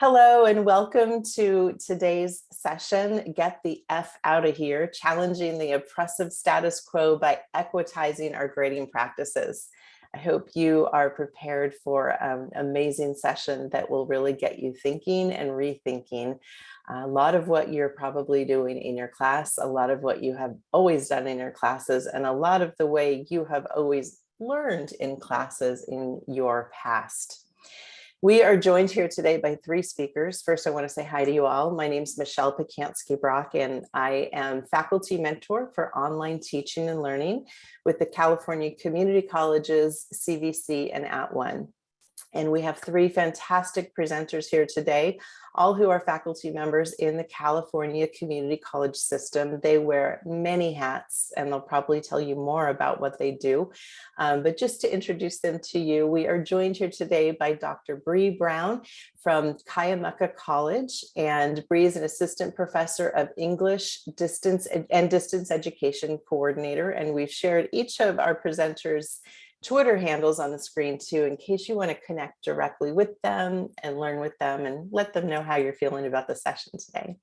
Hello and welcome to today's session, Get the F Out of Here, Challenging the Oppressive Status Quo by Equitizing Our Grading Practices. I hope you are prepared for an amazing session that will really get you thinking and rethinking uh, a lot of what you're probably doing in your class, a lot of what you have always done in your classes, and a lot of the way you have always learned in classes in your past. We are joined here today by three speakers. First, I want to say hi to you all. My name is Michelle Pacansky-Brock, and I am faculty mentor for online teaching and learning with the California Community Colleges, CVC, and At @ONE. And we have three fantastic presenters here today, all who are faculty members in the California Community College system. They wear many hats and they'll probably tell you more about what they do. Um, but just to introduce them to you, we are joined here today by Dr. Bree Brown from Cuyamaca College. And Bree is an assistant professor of English distance and distance education coordinator. And we've shared each of our presenters Twitter handles on the screen too, in case you want to connect directly with them and learn with them and let them know how you're feeling about the session today.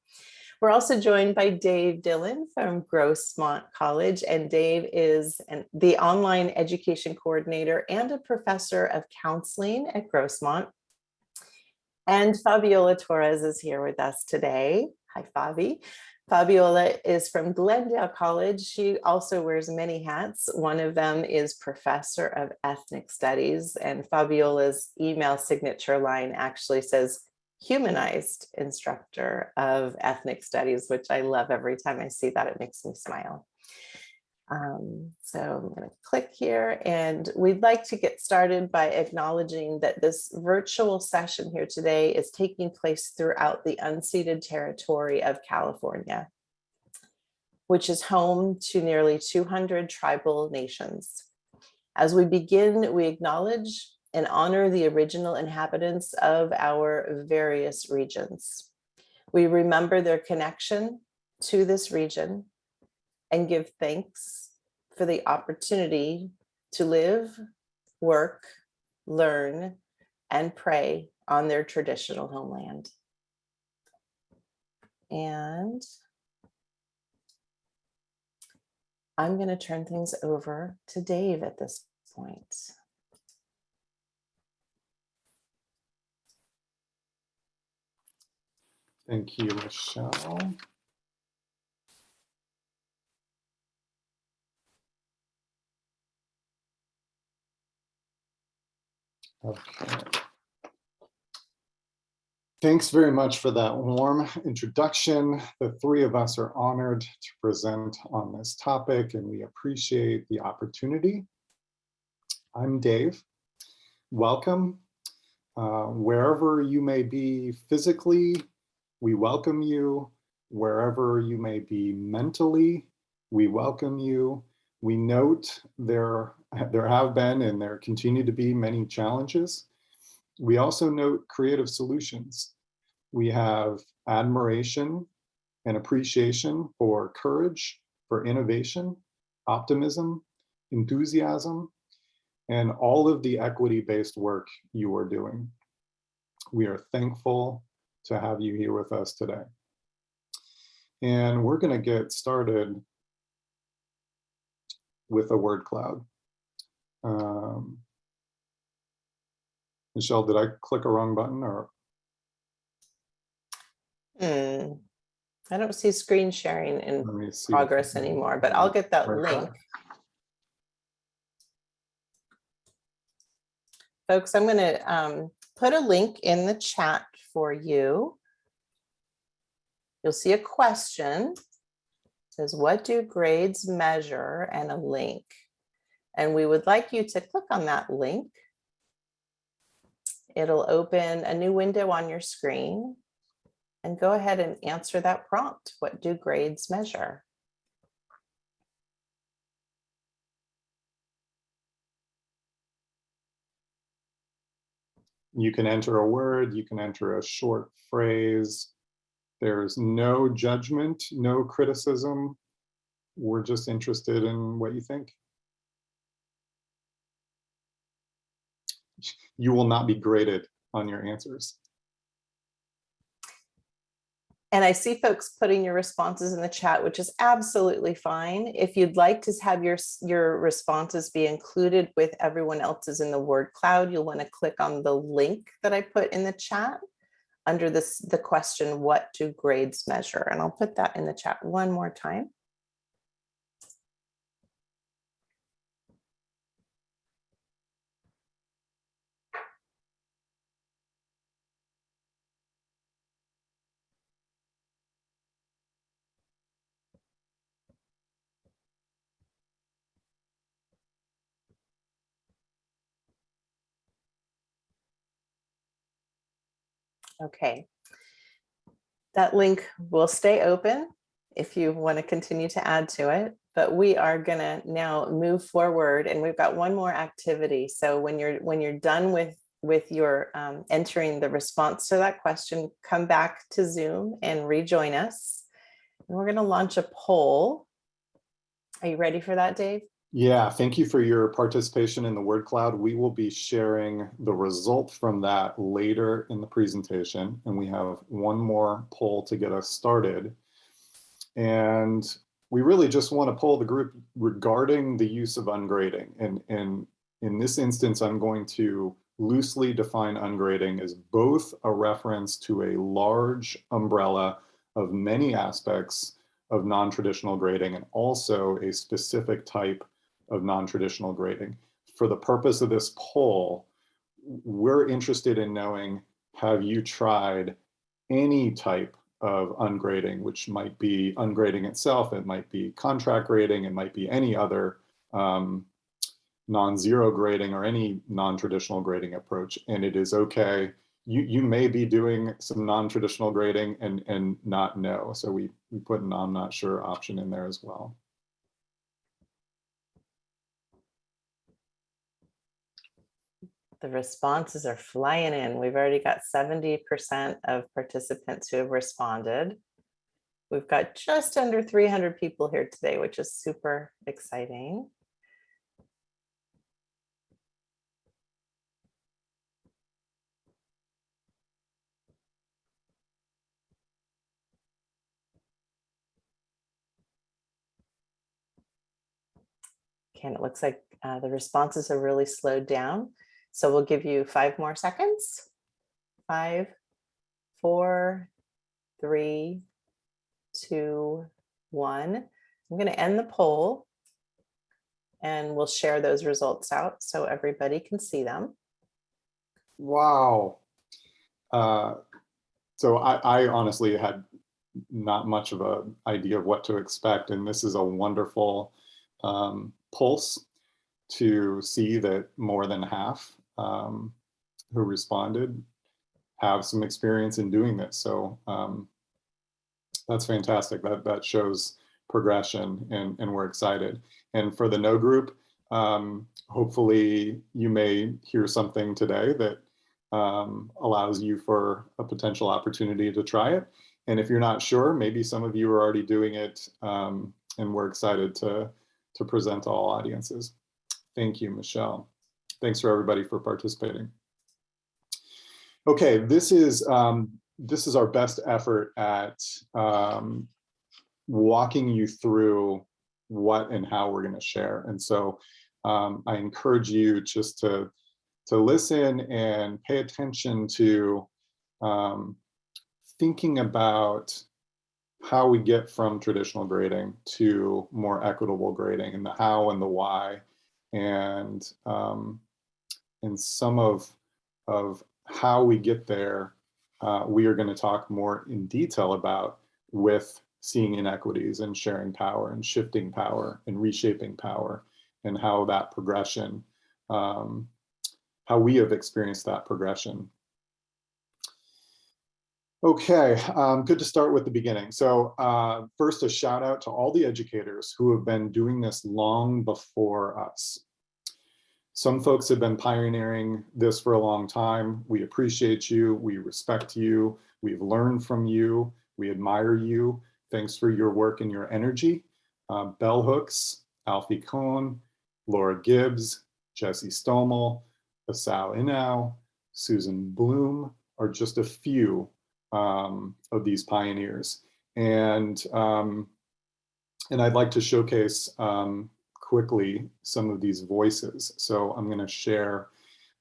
We're also joined by Dave Dillon from Grossmont College, and Dave is an, the online education coordinator and a professor of counseling at Grossmont. And Fabiola Torres is here with us today. Hi, Fabi. Fabiola is from Glendale College. She also wears many hats. One of them is professor of ethnic studies and Fabiola's email signature line actually says humanized instructor of ethnic studies, which I love every time I see that, it makes me smile. Um, so I'm going to click here and we'd like to get started by acknowledging that this virtual session here today is taking place throughout the unceded territory of California, which is home to nearly 200 tribal nations. As we begin, we acknowledge and honor the original inhabitants of our various regions. We remember their connection to this region and give thanks for the opportunity to live, work, learn, and pray on their traditional homeland. And I'm going to turn things over to Dave at this point. Thank you, Michelle. Okay. Thanks very much for that warm introduction. The three of us are honored to present on this topic and we appreciate the opportunity. I'm Dave. Welcome. Uh, wherever you may be physically, we welcome you. Wherever you may be mentally, we welcome you. We note there there have been and there continue to be many challenges. We also note creative solutions. We have admiration and appreciation for courage, for innovation, optimism, enthusiasm, and all of the equity-based work you are doing. We are thankful to have you here with us today. And we're going to get started with a word cloud. Um, Michelle, did I click a wrong button or? Hmm. I don't see screen sharing in progress anymore, but I'll get that link. Folks, I'm going to um, put a link in the chat for you. You'll see a question. Says, what do grades measure and a link? And we would like you to click on that link. It'll open a new window on your screen and go ahead and answer that prompt. What do grades measure? You can enter a word, you can enter a short phrase. There's no judgment, no criticism. We're just interested in what you think. you will not be graded on your answers. And I see folks putting your responses in the chat, which is absolutely fine. If you'd like to have your, your responses be included with everyone else's in the word cloud, you'll want to click on the link that I put in the chat under this, the question, what do grades measure? And I'll put that in the chat one more time. Okay. That link will stay open if you want to continue to add to it, but we are gonna now move forward and we've got one more activity. So when you're when you're done with with your um, entering the response to that question, come back to Zoom and rejoin us. And we're gonna launch a poll. Are you ready for that, Dave? Yeah, thank you for your participation in the word cloud. We will be sharing the result from that later in the presentation. And we have one more poll to get us started. And we really just want to poll the group regarding the use of ungrading. And, and in this instance, I'm going to loosely define ungrading as both a reference to a large umbrella of many aspects of non-traditional grading and also a specific type of non-traditional grading. For the purpose of this poll, we're interested in knowing, have you tried any type of ungrading, which might be ungrading itself, it might be contract grading, it might be any other um, non-zero grading or any non-traditional grading approach. And it is okay. You, you may be doing some non-traditional grading and, and not know. So we, we put an I'm not sure option in there as well. The responses are flying in. We've already got 70% of participants who have responded. We've got just under 300 people here today, which is super exciting. Okay, and it looks like uh, the responses are really slowed down. So we'll give you five more seconds. Five, four, three, two, one. I'm going to end the poll and we'll share those results out so everybody can see them. Wow. Uh, so I, I honestly had not much of an idea of what to expect, and this is a wonderful um, pulse to see that more than half um, who responded have some experience in doing this. So um, that's fantastic. That that shows progression, and and we're excited. And for the no group, um, hopefully you may hear something today that um, allows you for a potential opportunity to try it. And if you're not sure, maybe some of you are already doing it, um, and we're excited to to present to all audiences. Thank you, Michelle. Thanks for everybody for participating. Okay, this is um, this is our best effort at um, walking you through what and how we're going to share. And so um, I encourage you just to to listen and pay attention to um, thinking about how we get from traditional grading to more equitable grading and the how and the why and um, and some of of how we get there uh, we are going to talk more in detail about with seeing inequities and sharing power and shifting power and reshaping power and how that progression um, how we have experienced that progression Okay, um, good to start with the beginning. So uh, first, a shout out to all the educators who have been doing this long before us. Some folks have been pioneering this for a long time. We appreciate you. We respect you. We've learned from you. We admire you. Thanks for your work and your energy. Uh, Bell Hooks, Alfie Kohn, Laura Gibbs, Jesse Stommel, Asao Inoue, Susan Blum are just a few um, of these pioneers. And, um, and I'd like to showcase um, quickly some of these voices. So I'm going to share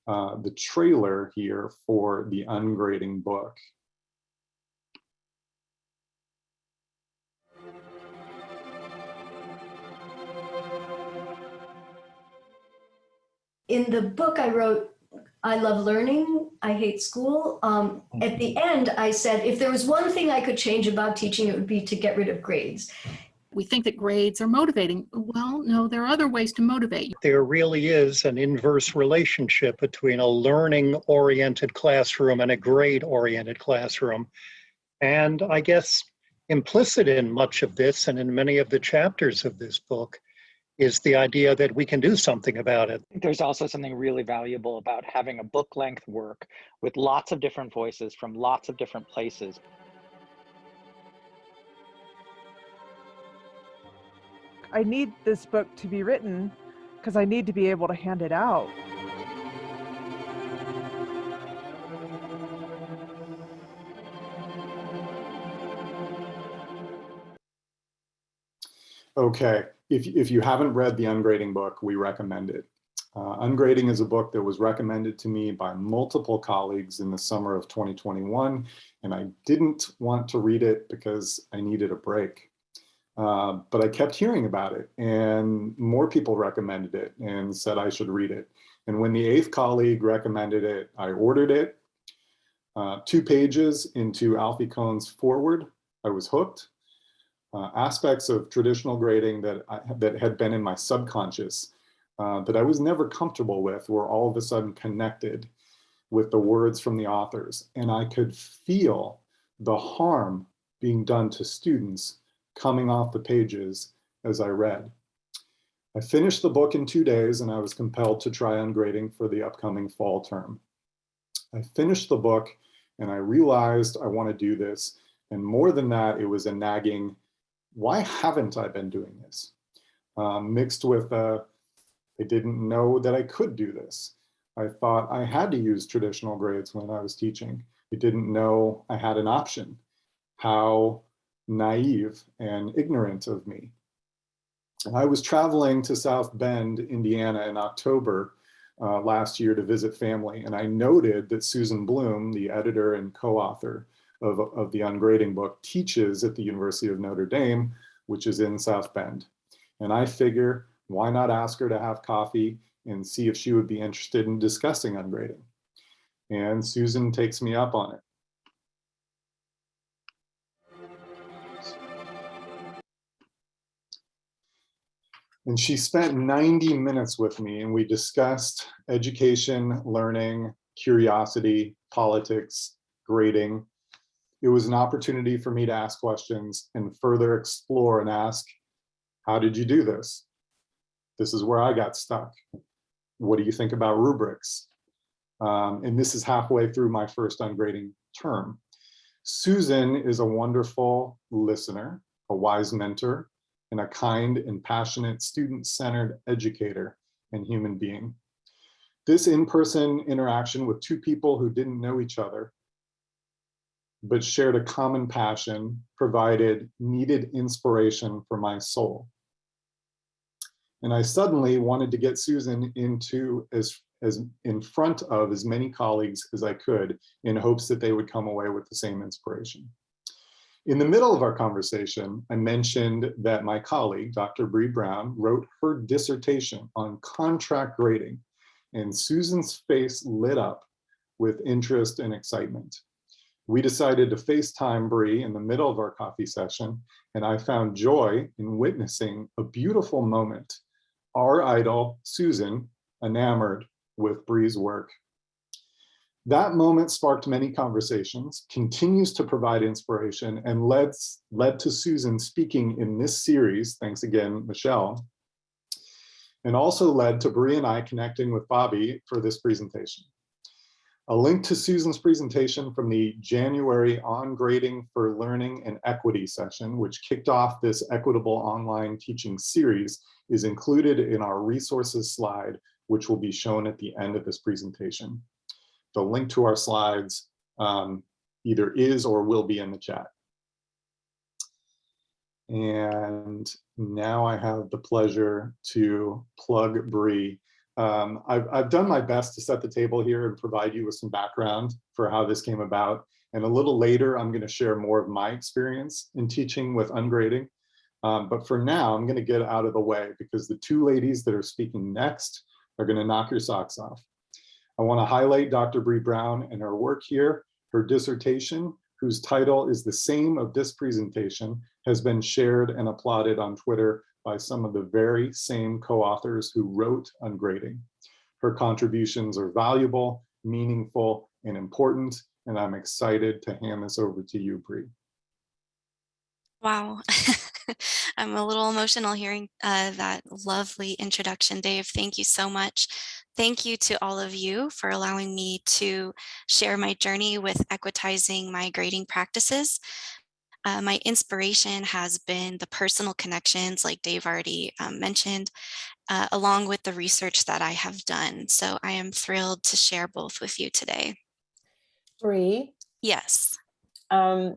uh, the trailer here for the ungrading book. in the book I wrote, I love learning, I hate school. Um, at the end, I said, if there was one thing I could change about teaching, it would be to get rid of grades. We think that grades are motivating. Well, no, there are other ways to motivate you. there really is an inverse relationship between a learning oriented classroom and a grade oriented classroom. And I guess implicit in much of this and in many of the chapters of this book is the idea that we can do something about it. There's also something really valuable about having a book length work with lots of different voices from lots of different places. I need this book to be written because I need to be able to hand it out. Okay, if, if you haven't read the Ungrading book, we recommend it. Uh, Ungrading is a book that was recommended to me by multiple colleagues in the summer of 2021, and I didn't want to read it because I needed a break. Uh, but I kept hearing about it, and more people recommended it and said I should read it. And when the eighth colleague recommended it, I ordered it. Uh, two pages into Alfie Kohn's forward, I was hooked uh, aspects of traditional grading that I, that had been in my subconscious uh, that I was never comfortable with were all of a sudden connected with the words from the authors. And I could feel the harm being done to students coming off the pages as I read. I finished the book in two days and I was compelled to try ungrading for the upcoming fall term. I finished the book and I realized I want to do this. And more than that, it was a nagging why haven't I been doing this? Um, mixed with, uh, I didn't know that I could do this. I thought I had to use traditional grades when I was teaching. I didn't know I had an option. How naive and ignorant of me. I was traveling to South Bend, Indiana in October uh, last year to visit family, and I noted that Susan Blum, the editor and co-author of, of the ungrading book teaches at the University of Notre Dame, which is in South Bend. And I figure, why not ask her to have coffee and see if she would be interested in discussing ungrading? And Susan takes me up on it. And she spent 90 minutes with me and we discussed education, learning, curiosity, politics, grading, it was an opportunity for me to ask questions and further explore and ask, how did you do this? This is where I got stuck. What do you think about rubrics? Um, and this is halfway through my first ungrading term. Susan is a wonderful listener, a wise mentor, and a kind and passionate student-centered educator and human being. This in-person interaction with two people who didn't know each other but shared a common passion, provided needed inspiration for my soul. And I suddenly wanted to get Susan into as, as in front of as many colleagues as I could in hopes that they would come away with the same inspiration. In the middle of our conversation, I mentioned that my colleague, Dr. Bree Brown, wrote her dissertation on contract grading, and Susan's face lit up with interest and excitement we decided to FaceTime Bree in the middle of our coffee session, and I found joy in witnessing a beautiful moment. Our idol, Susan, enamored with Bree's work. That moment sparked many conversations, continues to provide inspiration, and led, led to Susan speaking in this series, thanks again, Michelle, and also led to Bree and I connecting with Fabi for this presentation. A link to Susan's presentation from the January Ungrading for Learning and Equity session, which kicked off this equitable online teaching series, is included in our resources slide, which will be shown at the end of this presentation. The link to our slides um, either is or will be in the chat. And now I have the pleasure to plug Bree. Um, I've, I've done my best to set the table here and provide you with some background for how this came about. And a little later, I'm going to share more of my experience in teaching with ungrading. Um, but for now, I'm going to get out of the way because the two ladies that are speaking next are going to knock your socks off. I want to highlight Dr. Bree Brown and her work here. Her dissertation, whose title is the same of this presentation, has been shared and applauded on Twitter by some of the very same co-authors who wrote Ungrading. Her contributions are valuable, meaningful, and important, and I'm excited to hand this over to you, Bree. Wow. I'm a little emotional hearing uh, that lovely introduction, Dave. Thank you so much. Thank you to all of you for allowing me to share my journey with equitizing my grading practices. Uh, my inspiration has been the personal connections, like Dave already um, mentioned, uh, along with the research that I have done. So I am thrilled to share both with you today. Bree, Yes. um,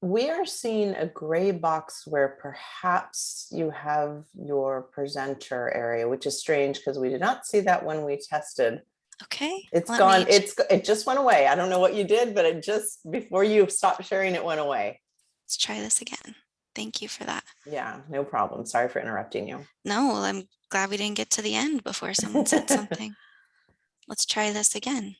we are seeing a gray box where perhaps you have your presenter area, which is strange because we did not see that when we tested. Okay. It's let gone, me- it's, it just went away. I don't know what you did, but it just, before you stopped sharing, it went away. Let's try this again. Thank you for that. Yeah, no problem. Sorry for interrupting you. No, well, I'm glad we didn't get to the end before someone said something. Let's try this again.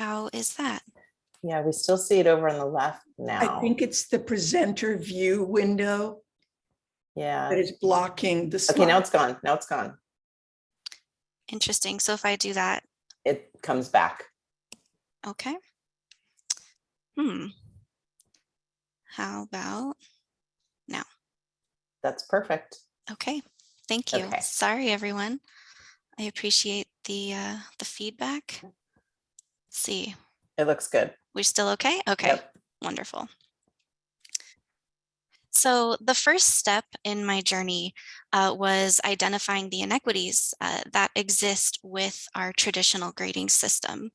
How is that? Yeah, we still see it over on the left now. I think it's the presenter view window Yeah. that is blocking the Okay, now it's gone. Now it's gone. Interesting. So if I do that, It comes back. okay. Hmm. How about, now? That's perfect. okay, thank you. Okay. Sorry, everyone. I appreciate the, uh, the feedback. Let's see, It looks good. we're still okay? Okay. Yep. Wonderful. So the first step in my journey uh, was identifying the inequities uh, that exist with our traditional grading system.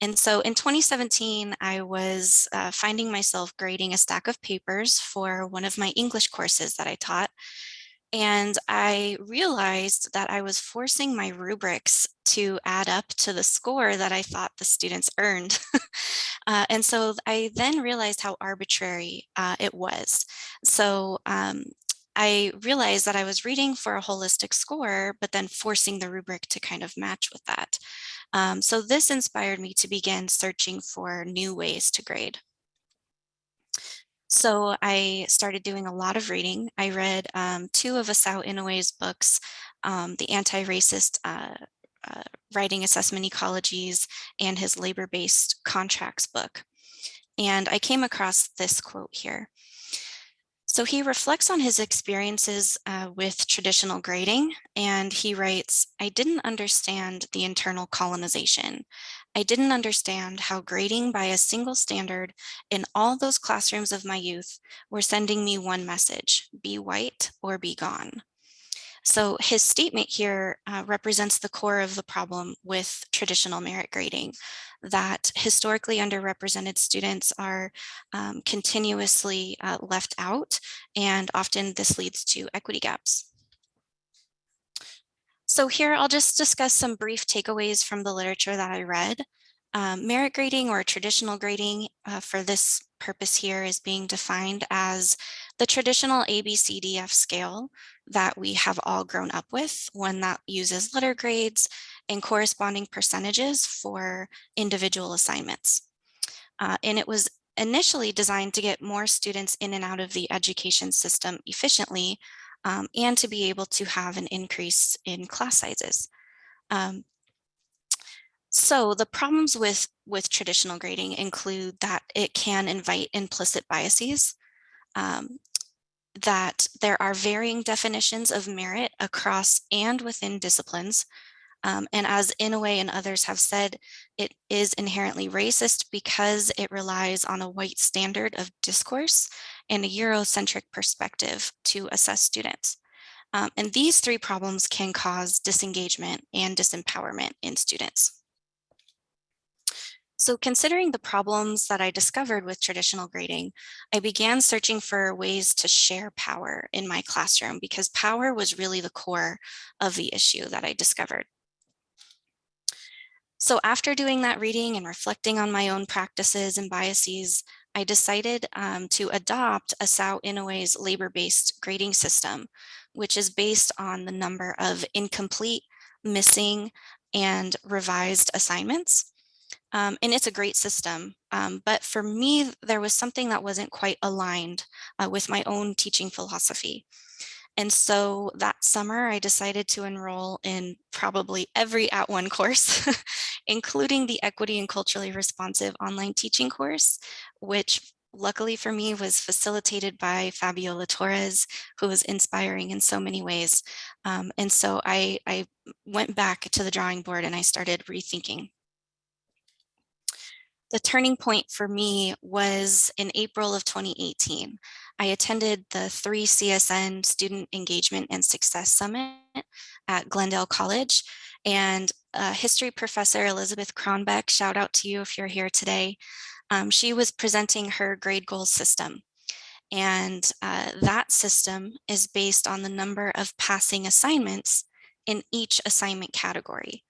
And so in 2017, I was uh, finding myself grading a stack of papers for one of my English courses that I taught. And I realized that I was forcing my rubrics to add up to the score that I thought the students earned. Uh, and so I then realized how arbitrary uh, it was. So um, I realized that I was reading for a holistic score, but then forcing the rubric to kind of match with that. Um, so this inspired me to begin searching for new ways to grade. So I started doing a lot of reading. I read um, two of Asao Inoue's books, um, The Anti-Racist uh, uh, Writing Assessment Ecologies and his Labor-Based Contracts book. And I came across this quote here. So he reflects on his experiences uh, with traditional grading, and he writes, I didn't understand the internal colonization. I didn't understand how grading by a single standard in all those classrooms of my youth were sending me one message, be white or be gone. So his statement here uh, represents the core of the problem with traditional merit grading, that historically underrepresented students are um, continuously uh, left out, and often this leads to equity gaps. So here I'll just discuss some brief takeaways from the literature that I read. Um, merit grading or traditional grading uh, for this purpose here is being defined as the traditional ABCDF scale that we have all grown up with, one that uses letter grades and corresponding percentages for individual assignments. Uh, and it was initially designed to get more students in and out of the education system efficiently um, and to be able to have an increase in class sizes. Um, so the problems with, with traditional grading include that it can invite implicit biases, um, that there are varying definitions of merit across and within disciplines. Um, and as Inoue and others have said, it is inherently racist because it relies on a white standard of discourse and a Eurocentric perspective to assess students. Um, and these three problems can cause disengagement and disempowerment in students. So considering the problems that I discovered with traditional grading, I began searching for ways to share power in my classroom because power was really the core of the issue that I discovered. So after doing that reading and reflecting on my own practices and biases, I decided um, to adopt a Asao Inoue's labor-based grading system, which is based on the number of incomplete, missing, and revised assignments. Um, and it's a great system. Um, but for me, there was something that wasn't quite aligned uh, with my own teaching philosophy. And so that summer, I decided to enroll in probably every @ONE course, including the Equity and Culturally Responsive online teaching course, which luckily for me was facilitated by Fabiola Torres, who was inspiring in so many ways. Um, and so I, I went back to the drawing board and I started rethinking the turning point for me was in April of 2018. I attended the 3CSN Student Engagement and Success Summit at Glendale College and uh, history professor Elizabeth Kronbeck, shout out to you if you're here today. Um, she was presenting her grade goals system. And uh, that system is based on the number of passing assignments in each assignment category.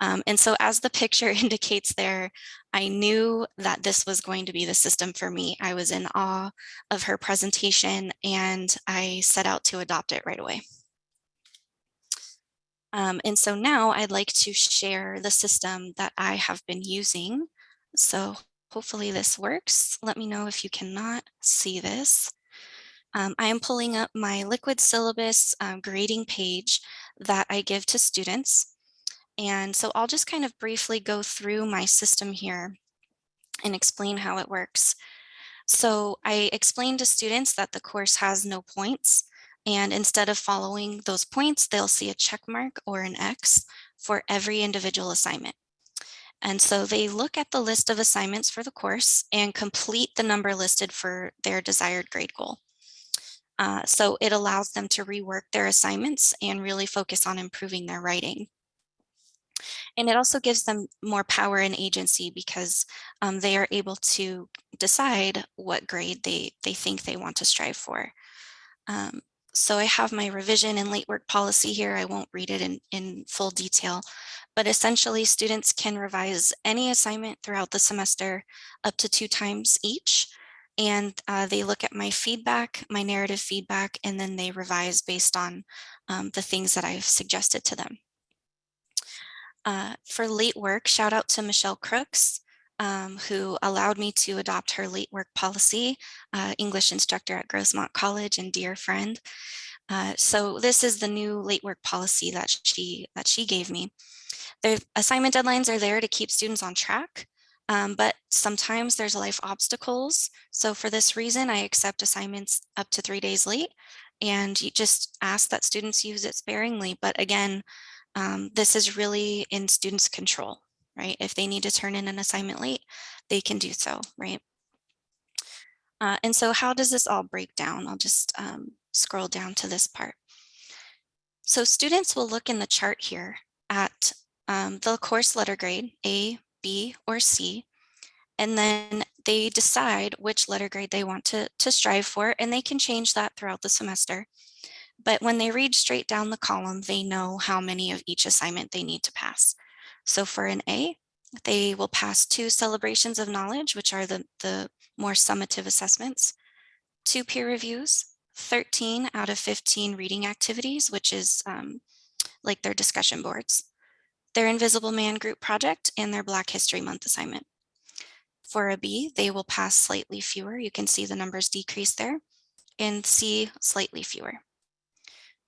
Um, and so as the picture indicates there, I knew that this was going to be the system for me. I was in awe of her presentation and I set out to adopt it right away. Um, and so now I'd like to share the system that I have been using. So hopefully this works. Let me know if you cannot see this. Um, I am pulling up my liquid syllabus um, grading page that I give to students. And so I'll just kind of briefly go through my system here and explain how it works. So I explained to students that the course has no points. And instead of following those points, they'll see a check mark or an X for every individual assignment. And so they look at the list of assignments for the course and complete the number listed for their desired grade goal. Uh, so it allows them to rework their assignments and really focus on improving their writing. And it also gives them more power and agency because um, they are able to decide what grade they, they think they want to strive for. Um, so I have my revision and late work policy here. I won't read it in, in full detail, but essentially students can revise any assignment throughout the semester up to two times each. And uh, they look at my feedback, my narrative feedback, and then they revise based on um, the things that I've suggested to them. Uh, for late work, shout out to Michelle Crooks, um, who allowed me to adopt her late work policy, uh, English instructor at Grossmont College and dear friend. Uh, so this is the new late work policy that she that she gave me. The assignment deadlines are there to keep students on track, um, but sometimes there's life obstacles. So for this reason, I accept assignments up to three days late and you just ask that students use it sparingly. But again, um, this is really in students' control, right? If they need to turn in an assignment late, they can do so, right? Uh, and so how does this all break down? I'll just um, scroll down to this part. So students will look in the chart here at um, the course letter grade, A, B, or C, and then they decide which letter grade they want to, to strive for, and they can change that throughout the semester. But when they read straight down the column, they know how many of each assignment they need to pass. So for an A, they will pass two celebrations of knowledge, which are the, the more summative assessments, two peer reviews, 13 out of 15 reading activities, which is um, like their discussion boards, their Invisible Man group project, and their Black History Month assignment. For a B, they will pass slightly fewer. You can see the numbers decrease there. And C, slightly fewer.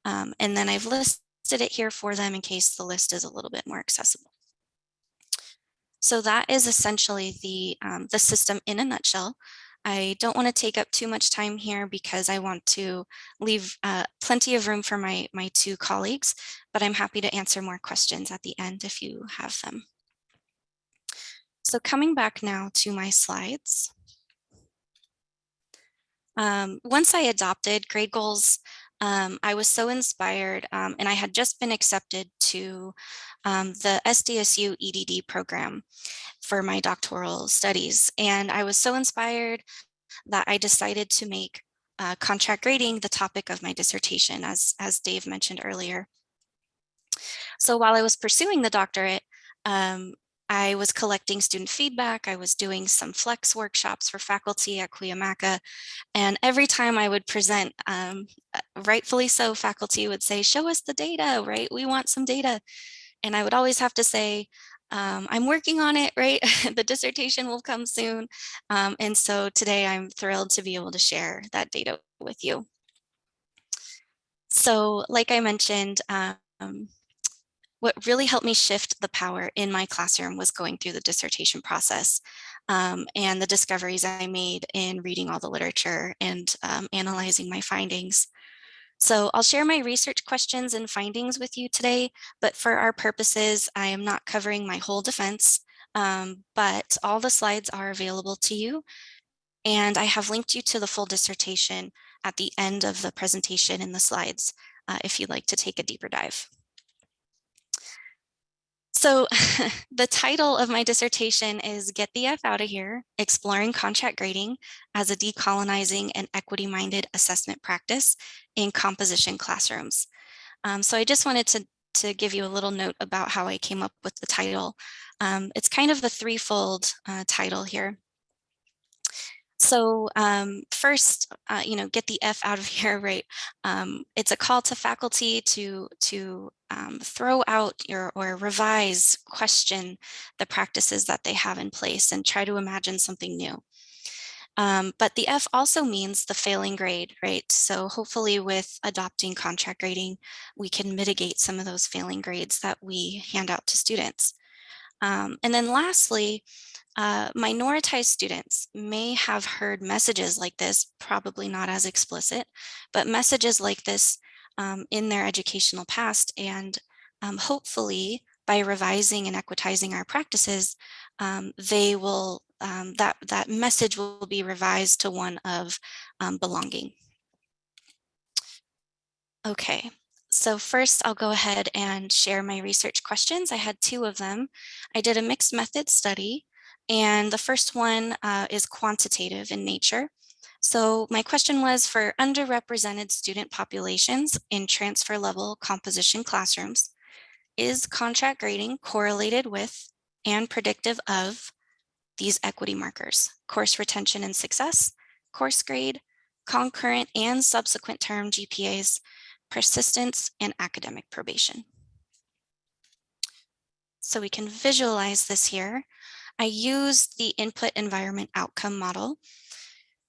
Um, and then I've listed it here for them in case the list is a little bit more accessible. So that is essentially the, um, the system in a nutshell. I don't want to take up too much time here because I want to leave uh, plenty of room for my, my two colleagues, but I'm happy to answer more questions at the end if you have them. So coming back now to my slides. Um, once I adopted grade goals, um, I was so inspired um, and I had just been accepted to um, the SDSU EDD program for my doctoral studies. And I was so inspired that I decided to make uh, contract grading the topic of my dissertation, as, as Dave mentioned earlier. So while I was pursuing the doctorate, um, I was collecting student feedback. I was doing some flex workshops for faculty at Cuyamaca. And every time I would present, um, uh, rightfully so, faculty would say, show us the data, right? We want some data. And I would always have to say, um, I'm working on it, right? the dissertation will come soon. Um, and so today I'm thrilled to be able to share that data with you. So like I mentioned, um, what really helped me shift the power in my classroom was going through the dissertation process um, and the discoveries I made in reading all the literature and um, analyzing my findings. So I'll share my research questions and findings with you today, but for our purposes, I am not covering my whole defense, um, but all the slides are available to you. And I have linked you to the full dissertation at the end of the presentation in the slides, uh, if you'd like to take a deeper dive. So the title of my dissertation is Get the F Out of Here, Exploring Contract Grading as a Decolonizing and Equity-Minded Assessment Practice in Composition Classrooms. Um, so I just wanted to, to give you a little note about how I came up with the title. Um, it's kind of a threefold uh, title here. So um, first, uh, you know, get the F out of here, right? Um, it's a call to faculty to, to um, throw out your, or revise, question the practices that they have in place and try to imagine something new. Um, but the F also means the failing grade, right? So hopefully with adopting contract grading, we can mitigate some of those failing grades that we hand out to students. Um, and then lastly, uh, minoritized students may have heard messages like this, probably not as explicit, but messages like this um, in their educational past. And um, hopefully by revising and equitizing our practices, um, they will, um, that, that message will be revised to one of um, belonging. Okay, so first I'll go ahead and share my research questions. I had two of them. I did a mixed method study and the first one uh, is quantitative in nature. So my question was for underrepresented student populations in transfer level composition classrooms, is contract grading correlated with and predictive of these equity markers, course retention and success, course grade, concurrent and subsequent term GPAs, persistence, and academic probation. So we can visualize this here. I used the input environment outcome model.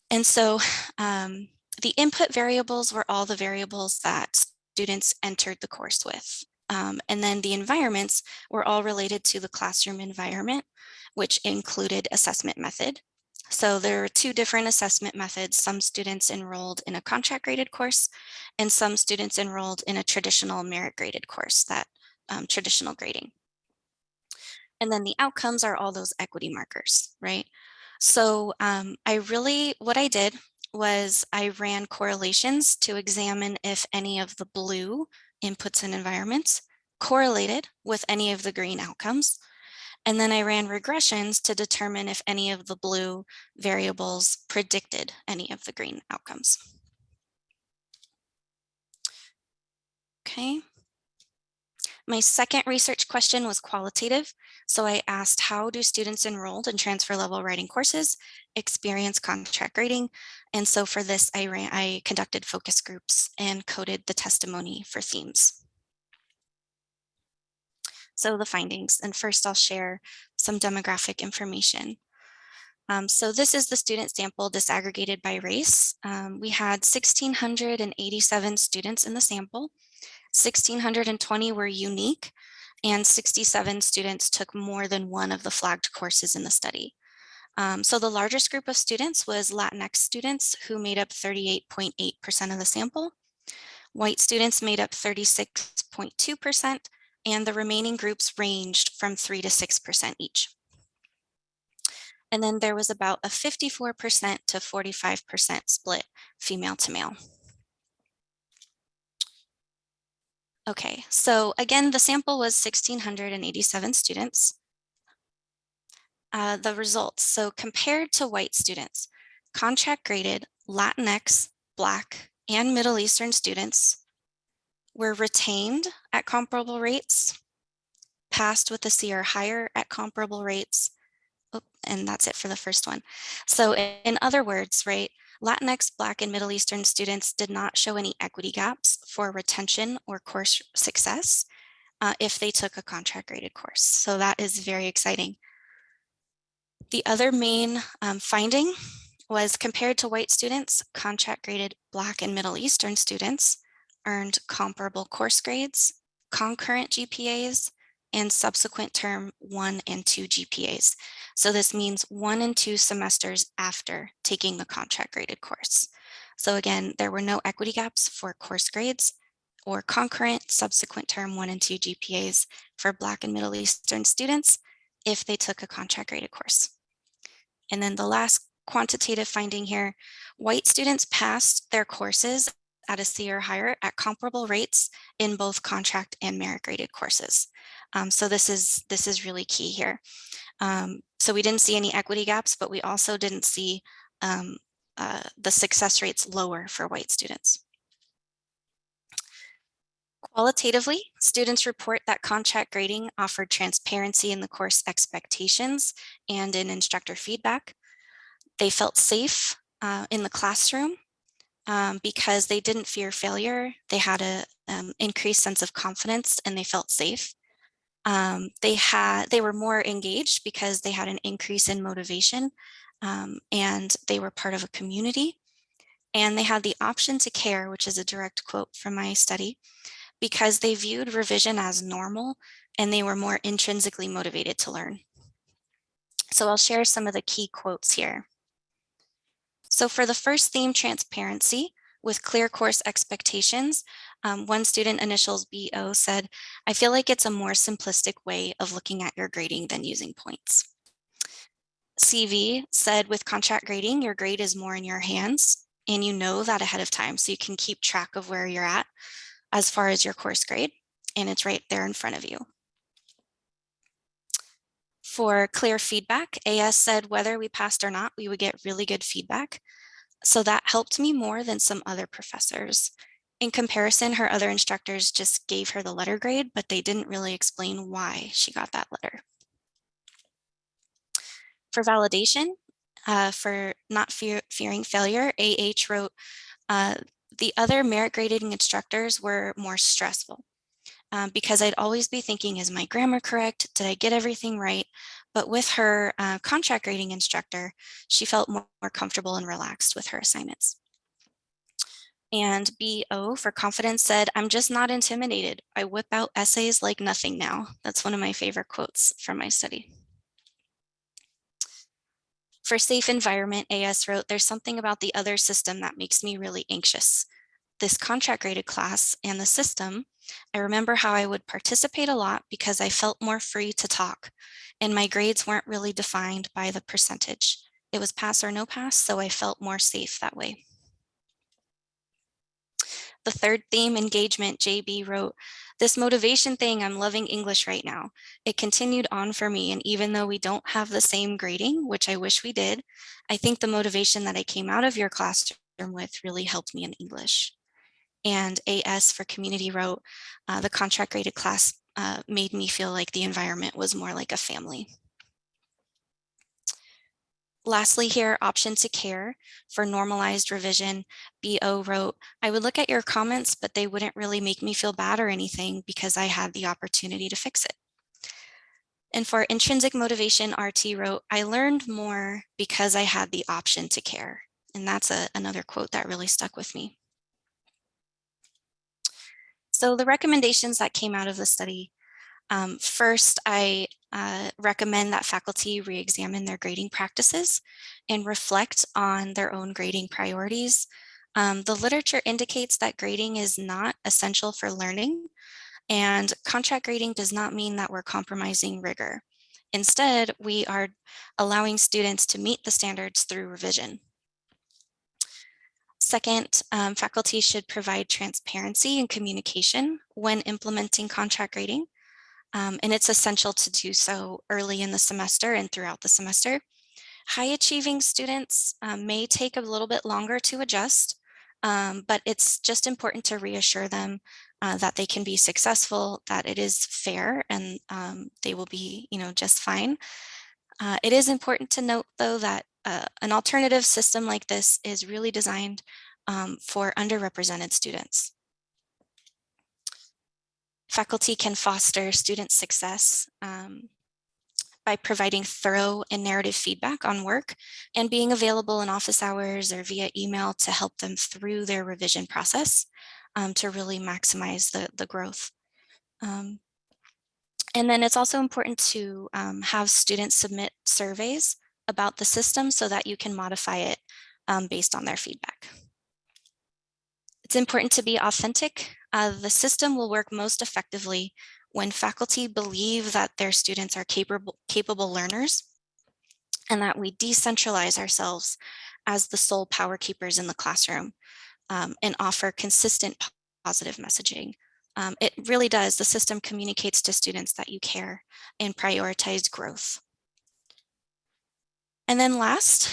And so um, the input variables were all the variables that students entered the course with. Um, and then the environments were all related to the classroom environment, which included assessment method. So there are two different assessment methods. Some students enrolled in a contract graded course and some students enrolled in a traditional merit graded course, that um, traditional grading. And then the outcomes are all those equity markers, right? So um, I really, what I did was I ran correlations to examine if any of the blue inputs and environments correlated with any of the green outcomes. And then I ran regressions to determine if any of the blue variables predicted any of the green outcomes. Okay. My second research question was qualitative. So I asked how do students enrolled in transfer level writing courses experience contract grading? And so for this, I, ran, I conducted focus groups and coded the testimony for themes. So the findings, and first I'll share some demographic information. Um, so this is the student sample disaggregated by race. Um, we had 1,687 students in the sample. 1,620 were unique and 67 students took more than one of the flagged courses in the study. Um, so the largest group of students was Latinx students who made up 38.8% of the sample. White students made up 36.2% and the remaining groups ranged from 3 to 6% each. And then there was about a 54% to 45% split female to male. Okay, so again, the sample was 1,687 students. Uh, the results, so compared to white students, contract graded Latinx, Black, and Middle Eastern students were retained at comparable rates, passed with a C or higher at comparable rates, and that's it for the first one. So in other words, right, Latinx, Black, and Middle Eastern students did not show any equity gaps for retention or course success uh, if they took a contract graded course. So that is very exciting. The other main um, finding was compared to white students, contract graded Black and Middle Eastern students earned comparable course grades, concurrent GPAs, and subsequent term one and two GPAs. So this means one and two semesters after taking the contract graded course. So again, there were no equity gaps for course grades or concurrent subsequent term one and two GPAs for Black and Middle Eastern students if they took a contract graded course. And then the last quantitative finding here, white students passed their courses at a C or higher at comparable rates in both contract and merit graded courses. Um, so this is this is really key here. Um, so we didn't see any equity gaps, but we also didn't see um, uh, the success rates lower for white students. Qualitatively, students report that contract grading offered transparency in the course expectations and in instructor feedback. They felt safe uh, in the classroom um, because they didn't fear failure. They had an um, increased sense of confidence and they felt safe. Um, they had they were more engaged because they had an increase in motivation um, and they were part of a community. And they had the option to care, which is a direct quote from my study, because they viewed revision as normal and they were more intrinsically motivated to learn. So I'll share some of the key quotes here. So for the first theme, transparency, with clear course expectations, um, one student initials BO said, I feel like it's a more simplistic way of looking at your grading than using points. CV said with contract grading, your grade is more in your hands and you know that ahead of time so you can keep track of where you're at as far as your course grade and it's right there in front of you. For clear feedback, AS said whether we passed or not, we would get really good feedback. So that helped me more than some other professors. In comparison, her other instructors just gave her the letter grade, but they didn't really explain why she got that letter. For validation, uh, for not fear, fearing failure, AH wrote, uh, the other merit grading instructors were more stressful um, because I'd always be thinking, is my grammar correct? Did I get everything right? But with her uh, contract grading instructor, she felt more, more comfortable and relaxed with her assignments. And BO for confidence said, I'm just not intimidated. I whip out essays like nothing now. That's one of my favorite quotes from my study. For safe environment, AS wrote, there's something about the other system that makes me really anxious. This contract graded class and the system, I remember how I would participate a lot because I felt more free to talk and my grades weren't really defined by the percentage. It was pass or no pass, so I felt more safe that way. The third theme, engagement, JB wrote, this motivation thing, I'm loving English right now. It continued on for me. And even though we don't have the same grading, which I wish we did, I think the motivation that I came out of your classroom with really helped me in English. And AS for community wrote, uh, the contract graded class uh, made me feel like the environment was more like a family. Lastly here, option to care for normalized revision, BO wrote, I would look at your comments, but they wouldn't really make me feel bad or anything because I had the opportunity to fix it. And for intrinsic motivation, RT wrote, I learned more because I had the option to care. And that's a, another quote that really stuck with me. So the recommendations that came out of the study, um, first, I uh, recommend that faculty re-examine their grading practices and reflect on their own grading priorities. Um, the literature indicates that grading is not essential for learning and contract grading does not mean that we're compromising rigor. Instead, we are allowing students to meet the standards through revision. Second, um, faculty should provide transparency and communication when implementing contract grading. Um, and it's essential to do so early in the semester and throughout the semester. High achieving students um, may take a little bit longer to adjust, um, but it's just important to reassure them uh, that they can be successful, that it is fair, and um, they will be, you know, just fine. Uh, it is important to note, though, that uh, an alternative system like this is really designed um, for underrepresented students. Faculty can foster student success um, by providing thorough and narrative feedback on work and being available in office hours or via email to help them through their revision process um, to really maximize the, the growth. Um, and then it's also important to um, have students submit surveys about the system so that you can modify it um, based on their feedback. It's important to be authentic. Uh, the system will work most effectively when faculty believe that their students are capable, capable learners and that we decentralize ourselves as the sole power keepers in the classroom um, and offer consistent positive messaging. Um, it really does, the system communicates to students that you care and prioritize growth. And then last,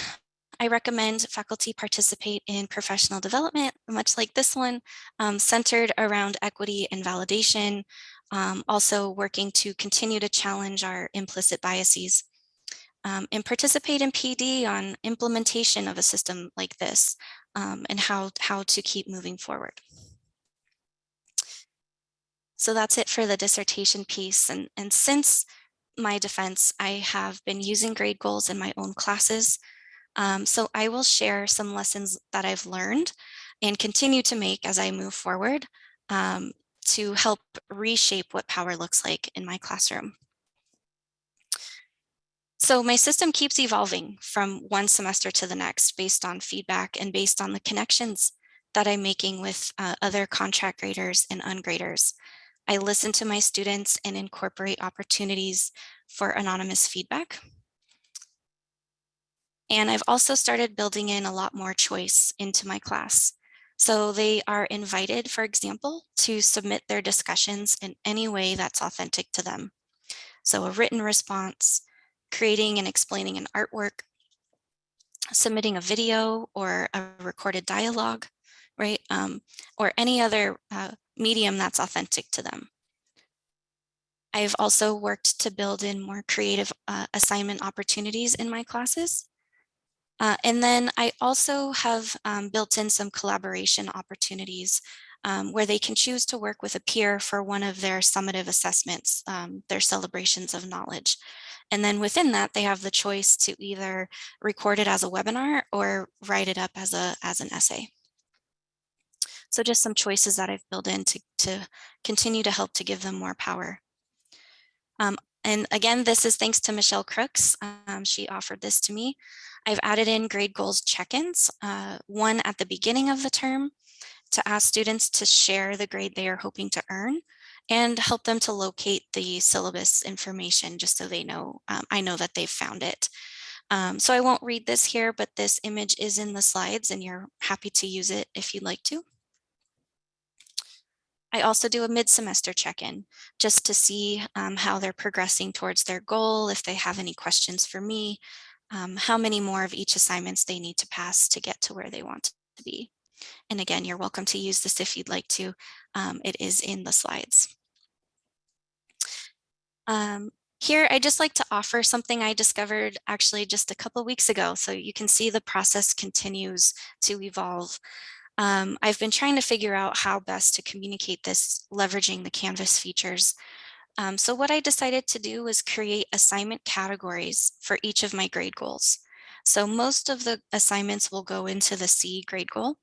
I recommend faculty participate in professional development, much like this one, um, centered around equity and validation, um, also working to continue to challenge our implicit biases. Um, and participate in PD on implementation of a system like this um, and how, how to keep moving forward. So that's it for the dissertation piece. And, and since my defense, I have been using grade goals in my own classes. Um, so I will share some lessons that I've learned and continue to make as I move forward um, to help reshape what power looks like in my classroom. So my system keeps evolving from one semester to the next based on feedback and based on the connections that I'm making with uh, other contract graders and ungraders. I listen to my students and incorporate opportunities for anonymous feedback. And I've also started building in a lot more choice into my class. So they are invited, for example, to submit their discussions in any way that's authentic to them. So a written response, creating and explaining an artwork, submitting a video or a recorded dialogue, right? Um, or any other uh, medium that's authentic to them. I've also worked to build in more creative uh, assignment opportunities in my classes. Uh, and then I also have um, built in some collaboration opportunities um, where they can choose to work with a peer for one of their summative assessments, um, their celebrations of knowledge. And then within that, they have the choice to either record it as a webinar or write it up as, a, as an essay. So just some choices that I've built in to, to continue to help to give them more power. Um, and again, this is thanks to Michelle Crooks. Um, she offered this to me. I've added in grade goals check-ins, uh, one at the beginning of the term to ask students to share the grade they are hoping to earn and help them to locate the syllabus information just so they know, um, I know that they've found it. Um, so I won't read this here, but this image is in the slides and you're happy to use it if you'd like to. I also do a mid-semester check-in just to see um, how they're progressing towards their goal, if they have any questions for me, um, how many more of each assignments they need to pass to get to where they want to be. And again, you're welcome to use this if you'd like to. Um, it is in the slides. Um, here, I just like to offer something I discovered actually just a couple weeks ago. So you can see the process continues to evolve. Um, I've been trying to figure out how best to communicate this leveraging the Canvas features. Um, so what I decided to do was create assignment categories for each of my grade goals. So most of the assignments will go into the C grade goal.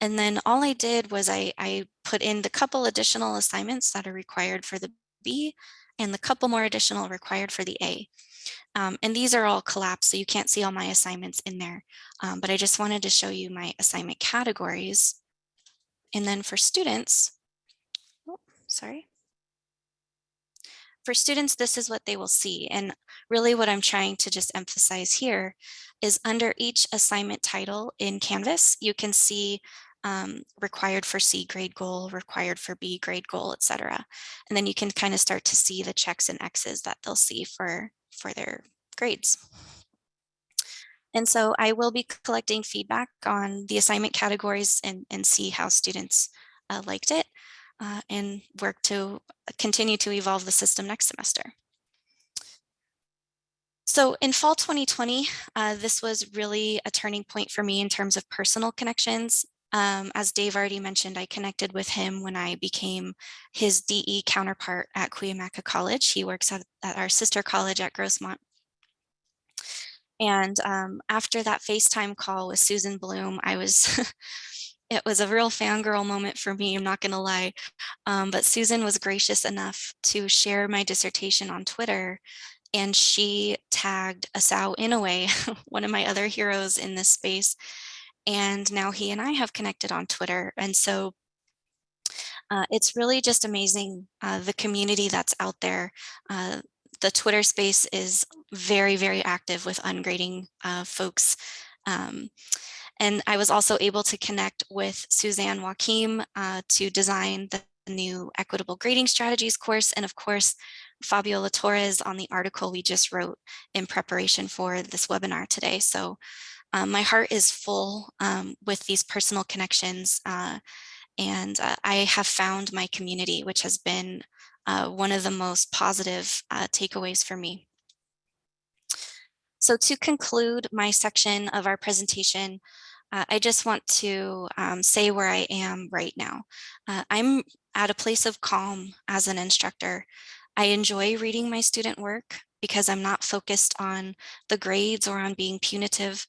And then all I did was I, I put in the couple additional assignments that are required for the B and the couple more additional required for the A. Um, and these are all collapsed, so you can't see all my assignments in there. Um, but I just wanted to show you my assignment categories. And then for students, oh, sorry. for students, this is what they will see. And really what I'm trying to just emphasize here is under each assignment title in Canvas, you can see um, required for C grade goal, required for B grade goal, et cetera. And then you can kind of start to see the checks and X's that they'll see for, for their grades. And so I will be collecting feedback on the assignment categories and, and see how students uh, liked it uh, and work to continue to evolve the system next semester. So in fall 2020, uh, this was really a turning point for me in terms of personal connections. Um, as Dave already mentioned, I connected with him when I became his DE counterpart at Cuyamaca College. He works at, at our sister college at Grossmont. And um, after that FaceTime call with Susan Blum, I was, it was a real fangirl moment for me, I'm not gonna lie. Um, but Susan was gracious enough to share my dissertation on Twitter and she tagged Asao Inoue, one of my other heroes in this space. And now he and I have connected on Twitter. And so uh, it's really just amazing uh, the community that's out there. Uh, the Twitter space is very, very active with ungrading uh, folks. Um, and I was also able to connect with Suzanne Joachim uh, to design the new equitable grading strategies course. And of course, Fabiola Torres on the article we just wrote in preparation for this webinar today. So um, my heart is full um, with these personal connections uh, and uh, I have found my community, which has been uh, one of the most positive uh, takeaways for me. So to conclude my section of our presentation, uh, I just want to um, say where I am right now. I'm at a place of calm as an instructor. I enjoy reading my student work because I'm not focused on the grades or on being punitive.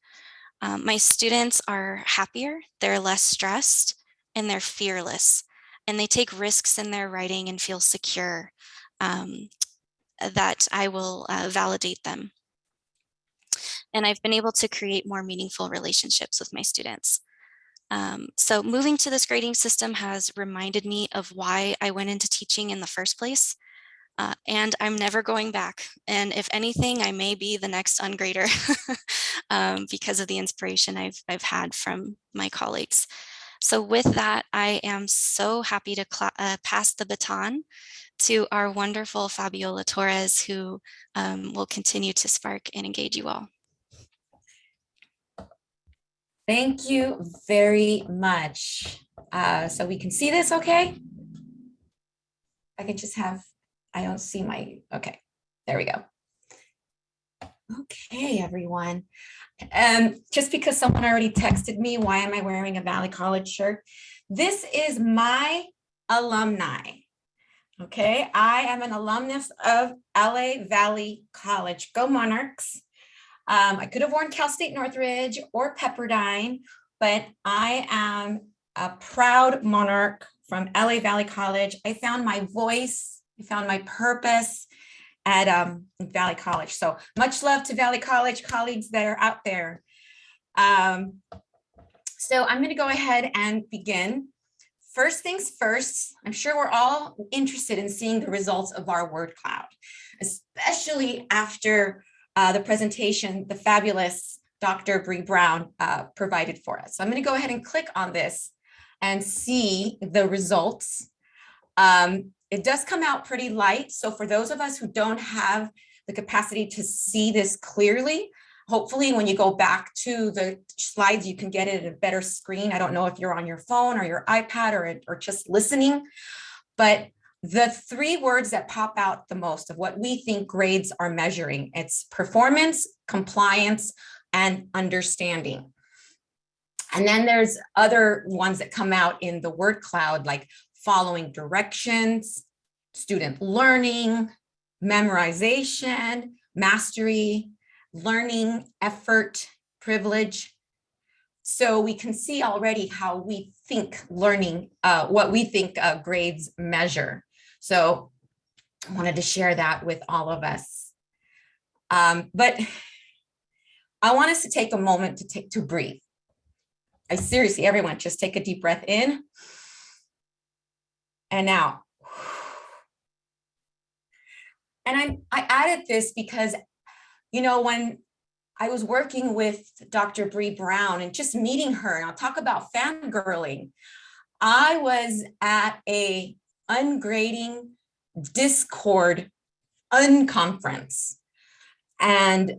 Um, my students are happier, they're less stressed, and they're fearless. And they take risks in their writing and feel secure um, that I will uh, validate them. And I've been able to create more meaningful relationships with my students. Um, so moving to this grading system has reminded me of why I went into teaching in the first place. Uh, and I'm never going back. And if anything, I may be the next ungrader um, because of the inspiration I've, I've had from my colleagues. So with that, I am so happy to uh, pass the baton to our wonderful Fabiola Torres, who um, will continue to spark and engage you all. Thank you very much. Uh, so we can see this okay? I can just have I don't see my, okay, there we go. Okay, everyone. Um, just because someone already texted me, why am I wearing a Valley College shirt? This is my alumni. Okay, I am an alumnus of LA Valley College. Go Monarchs. Um, I could have worn Cal State Northridge or Pepperdine, but I am a proud Monarch from LA Valley College. I found my voice I found my purpose at um, Valley College. So much love to Valley College colleagues that are out there. Um, so I'm going to go ahead and begin. First things first, I'm sure we're all interested in seeing the results of our word cloud, especially after uh, the presentation the fabulous Dr. Bree Brown uh, provided for us. So I'm going to go ahead and click on this and see the results. Um, it does come out pretty light. So for those of us who don't have the capacity to see this clearly, hopefully when you go back to the slides, you can get it at a better screen. I don't know if you're on your phone or your iPad or, or just listening, but the three words that pop out the most of what we think grades are measuring, it's performance, compliance, and understanding. And then there's other ones that come out in the word cloud like following directions, student learning, memorization, mastery, learning, effort, privilege. So we can see already how we think learning, uh, what we think uh, grades measure. So I wanted to share that with all of us. Um, but I want us to take a moment to take to breathe. I seriously, everyone, just take a deep breath in and out. And I, I added this because, you know, when I was working with Dr. Bree Brown and just meeting her, and I'll talk about fangirling. I was at a ungrading Discord unconference and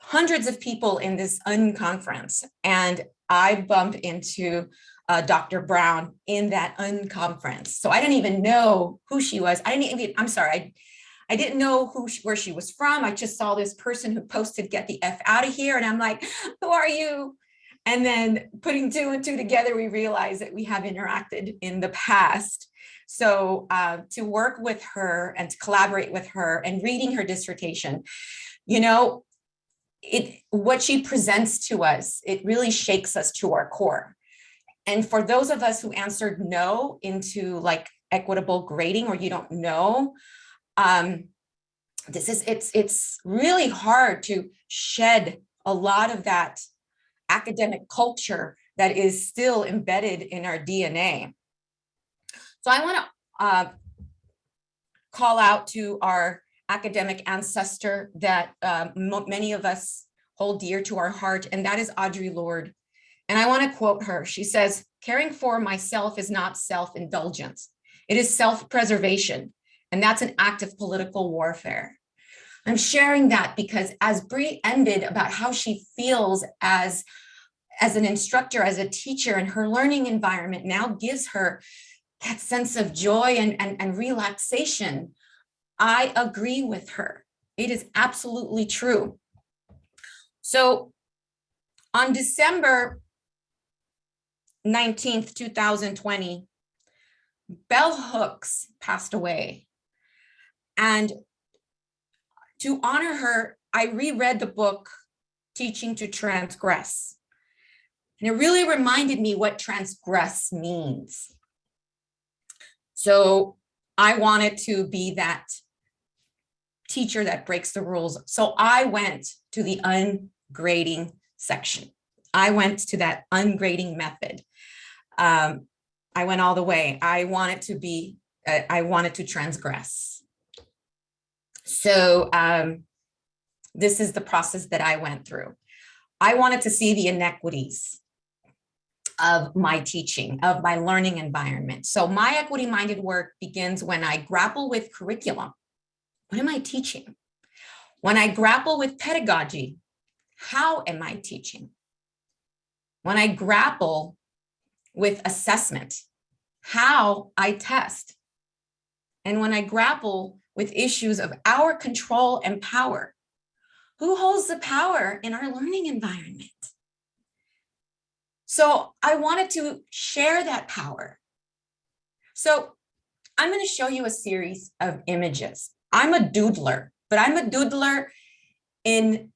hundreds of people in this unconference. And I bump into uh, Dr. Brown in that unconference. So I didn't even know who she was. I didn't even, I'm sorry, I, I didn't know who she, where she was from. I just saw this person who posted get the F out of here. And I'm like, who are you? And then putting two and two together, we realized that we have interacted in the past. So uh, to work with her and to collaborate with her and reading her dissertation, you know, it what she presents to us, it really shakes us to our core. And for those of us who answered no into like equitable grading or you don't know, um, this is it's it's really hard to shed a lot of that academic culture that is still embedded in our DNA. So I want to uh, call out to our academic ancestor that uh, many of us hold dear to our heart, and that is Audre Lorde. And I want to quote her. She says, caring for myself is not self-indulgence. It is self-preservation. And that's an act of political warfare. I'm sharing that because as Bree ended about how she feels as, as an instructor, as a teacher, and her learning environment now gives her that sense of joy and, and, and relaxation, I agree with her. It is absolutely true. So on December 19th, 2020, Bell Hooks passed away. And to honor her, I reread the book, Teaching to Transgress. And it really reminded me what transgress means. So I wanted to be that teacher that breaks the rules. So I went to the ungrading section. I went to that ungrading method. Um, I went all the way. I wanted to be, uh, I wanted to transgress. So um, this is the process that I went through. I wanted to see the inequities of my teaching, of my learning environment. So my equity-minded work begins when I grapple with curriculum. What am I teaching? When I grapple with pedagogy, how am I teaching? When I grapple with assessment, how I test. And when I grapple with issues of our control and power, who holds the power in our learning environment? So I wanted to share that power. So I'm going to show you a series of images. I'm a doodler, but I'm a doodler in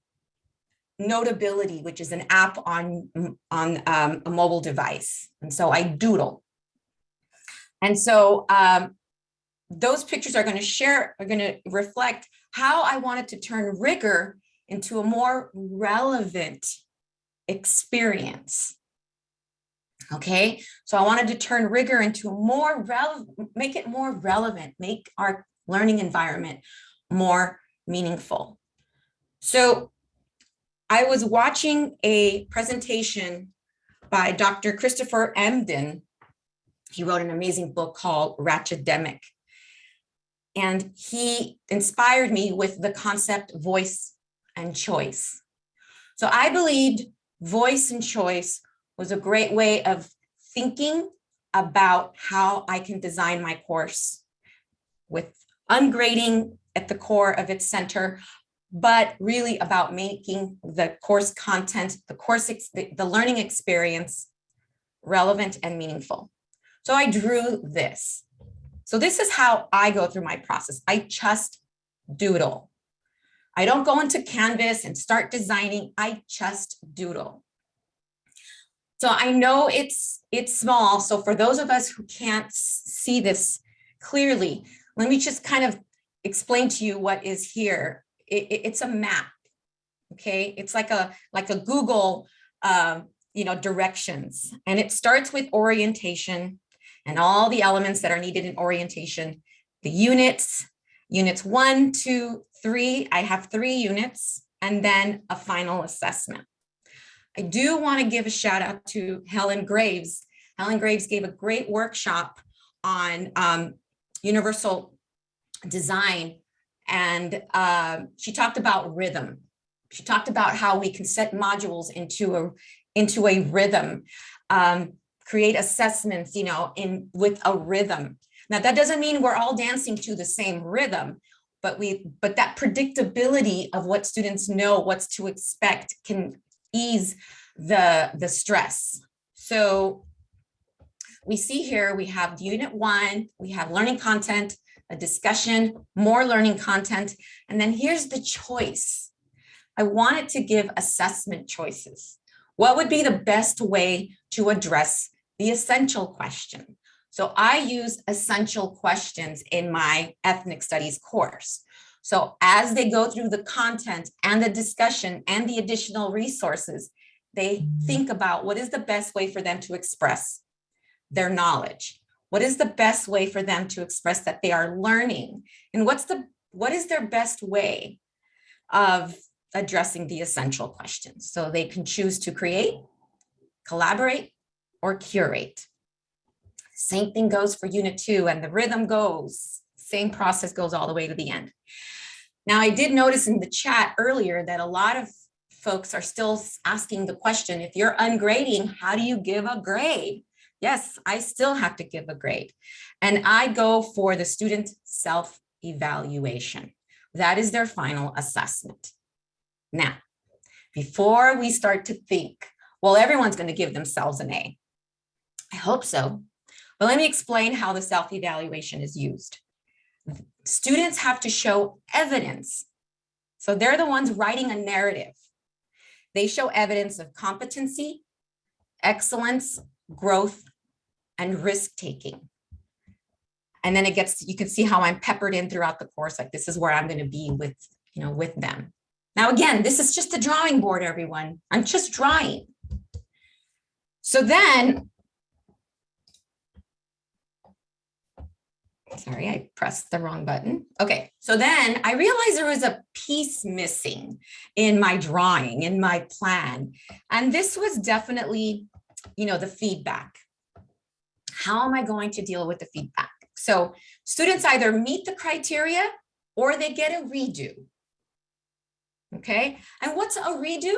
Notability, which is an app on, on um, a mobile device. And so I doodle. And so um, those pictures are going to share, are going to reflect how I wanted to turn rigor into a more relevant experience. Okay, so I wanted to turn rigor into a more relevant, make it more relevant, make our learning environment more meaningful. So I was watching a presentation by Dr. Christopher Emdin. He wrote an amazing book called Ratchetdemic. And he inspired me with the concept voice and choice. So I believed voice and choice was a great way of thinking about how I can design my course with ungrading at the core of its center, but really about making the course content, the course, the, the learning experience relevant and meaningful. So I drew this. So this is how I go through my process. I just doodle. I don't go into Canvas and start designing. I just doodle. So I know it's it's small. So for those of us who can't see this clearly, let me just kind of explain to you what is here it, it, it's a map. Okay, it's like a like a Google, um, you know, directions, and it starts with orientation and all the elements that are needed in orientation, the units, Units one, two, three, I have three units, and then a final assessment. I do want to give a shout out to Helen Graves. Helen Graves gave a great workshop on um, universal design, and uh, she talked about rhythm. She talked about how we can set modules into a into a rhythm, um, create assessments, you know, in with a rhythm. Now that doesn't mean we're all dancing to the same rhythm, but we but that predictability of what students know what's to expect can ease the the stress. So we see here we have unit one, we have learning content, a discussion, more learning content, and then here's the choice. I wanted to give assessment choices. What would be the best way to address the essential question? So I use essential questions in my ethnic studies course. So as they go through the content and the discussion and the additional resources, they think about what is the best way for them to express their knowledge. What is the best way for them to express that they are learning? And what's the what is their best way of addressing the essential questions. So they can choose to create, collaborate, or curate. Same thing goes for unit two and the rhythm goes, same process goes all the way to the end. Now I did notice in the chat earlier that a lot of folks are still asking the question, if you're ungrading, how do you give a grade? Yes, I still have to give a grade. And I go for the student self-evaluation. That is their final assessment. Now, before we start to think, well, everyone's going to give themselves an A. I hope so. But let me explain how the self-evaluation is used. Students have to show evidence. So they're the ones writing a narrative. They show evidence of competency, excellence, growth, and risk-taking. And then it gets, you can see how I'm peppered in throughout the course, like this is where I'm going to be with, you know, with them. Now, again, this is just a drawing board, everyone. I'm just drawing. So then, sorry, I pressed the wrong button. Okay, so then I realized there was a piece missing in my drawing, in my plan. And this was definitely, you know, the feedback. How am I going to deal with the feedback? So students either meet the criteria or they get a redo. Okay, and what's a redo?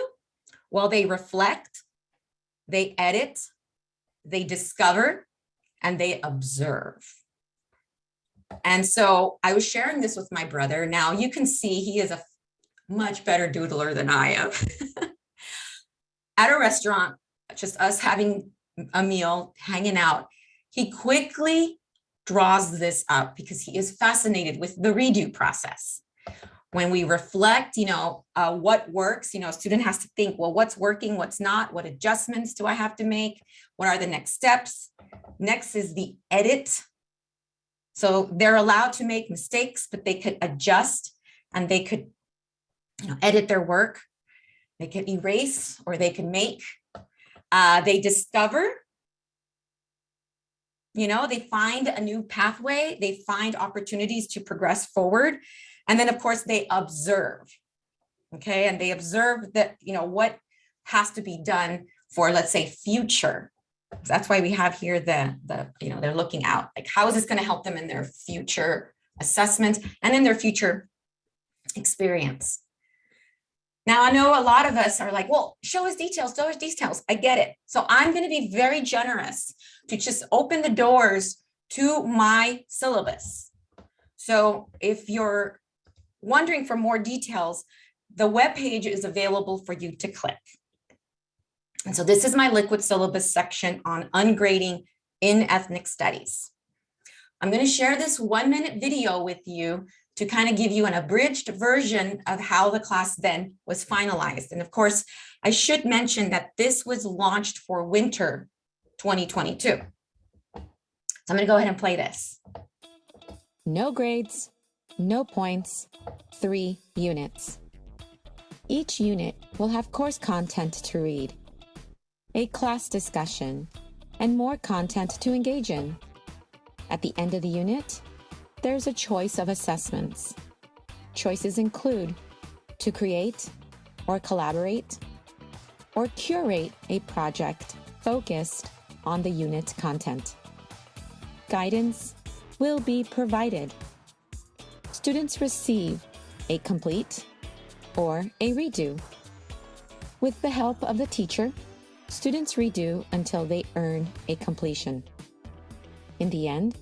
Well, they reflect, they edit, they discover, and they observe. And so I was sharing this with my brother. Now you can see he is a much better doodler than I am. At a restaurant, just us having a meal, hanging out, he quickly draws this up because he is fascinated with the redo process when we reflect, you know, uh, what works, you know, a student has to think, well, what's working, what's not, what adjustments do I have to make? What are the next steps? Next is the edit. So they're allowed to make mistakes, but they could adjust and they could you know, edit their work. They could erase or they can make. Uh, they discover, you know, they find a new pathway. They find opportunities to progress forward. And then of course they observe, okay? And they observe that, you know, what has to be done for, let's say, future. That's why we have here the, the you know, they're looking out, like how is this gonna help them in their future assessment and in their future experience. Now, I know a lot of us are like, well, show us details, show us details. I get it. So I'm going to be very generous to just open the doors to my syllabus. So if you're wondering for more details, the web page is available for you to click. And so this is my liquid syllabus section on ungrading in ethnic studies. I'm going to share this one minute video with you to kind of give you an abridged version of how the class then was finalized. And of course, I should mention that this was launched for winter 2022. So I'm going to go ahead and play this. No grades, no points, three units. Each unit will have course content to read, a class discussion, and more content to engage in. At the end of the unit, there's a choice of assessments. Choices include to create or collaborate or curate a project focused on the unit content. Guidance will be provided. Students receive a complete or a redo. With the help of the teacher, students redo until they earn a completion. In the end,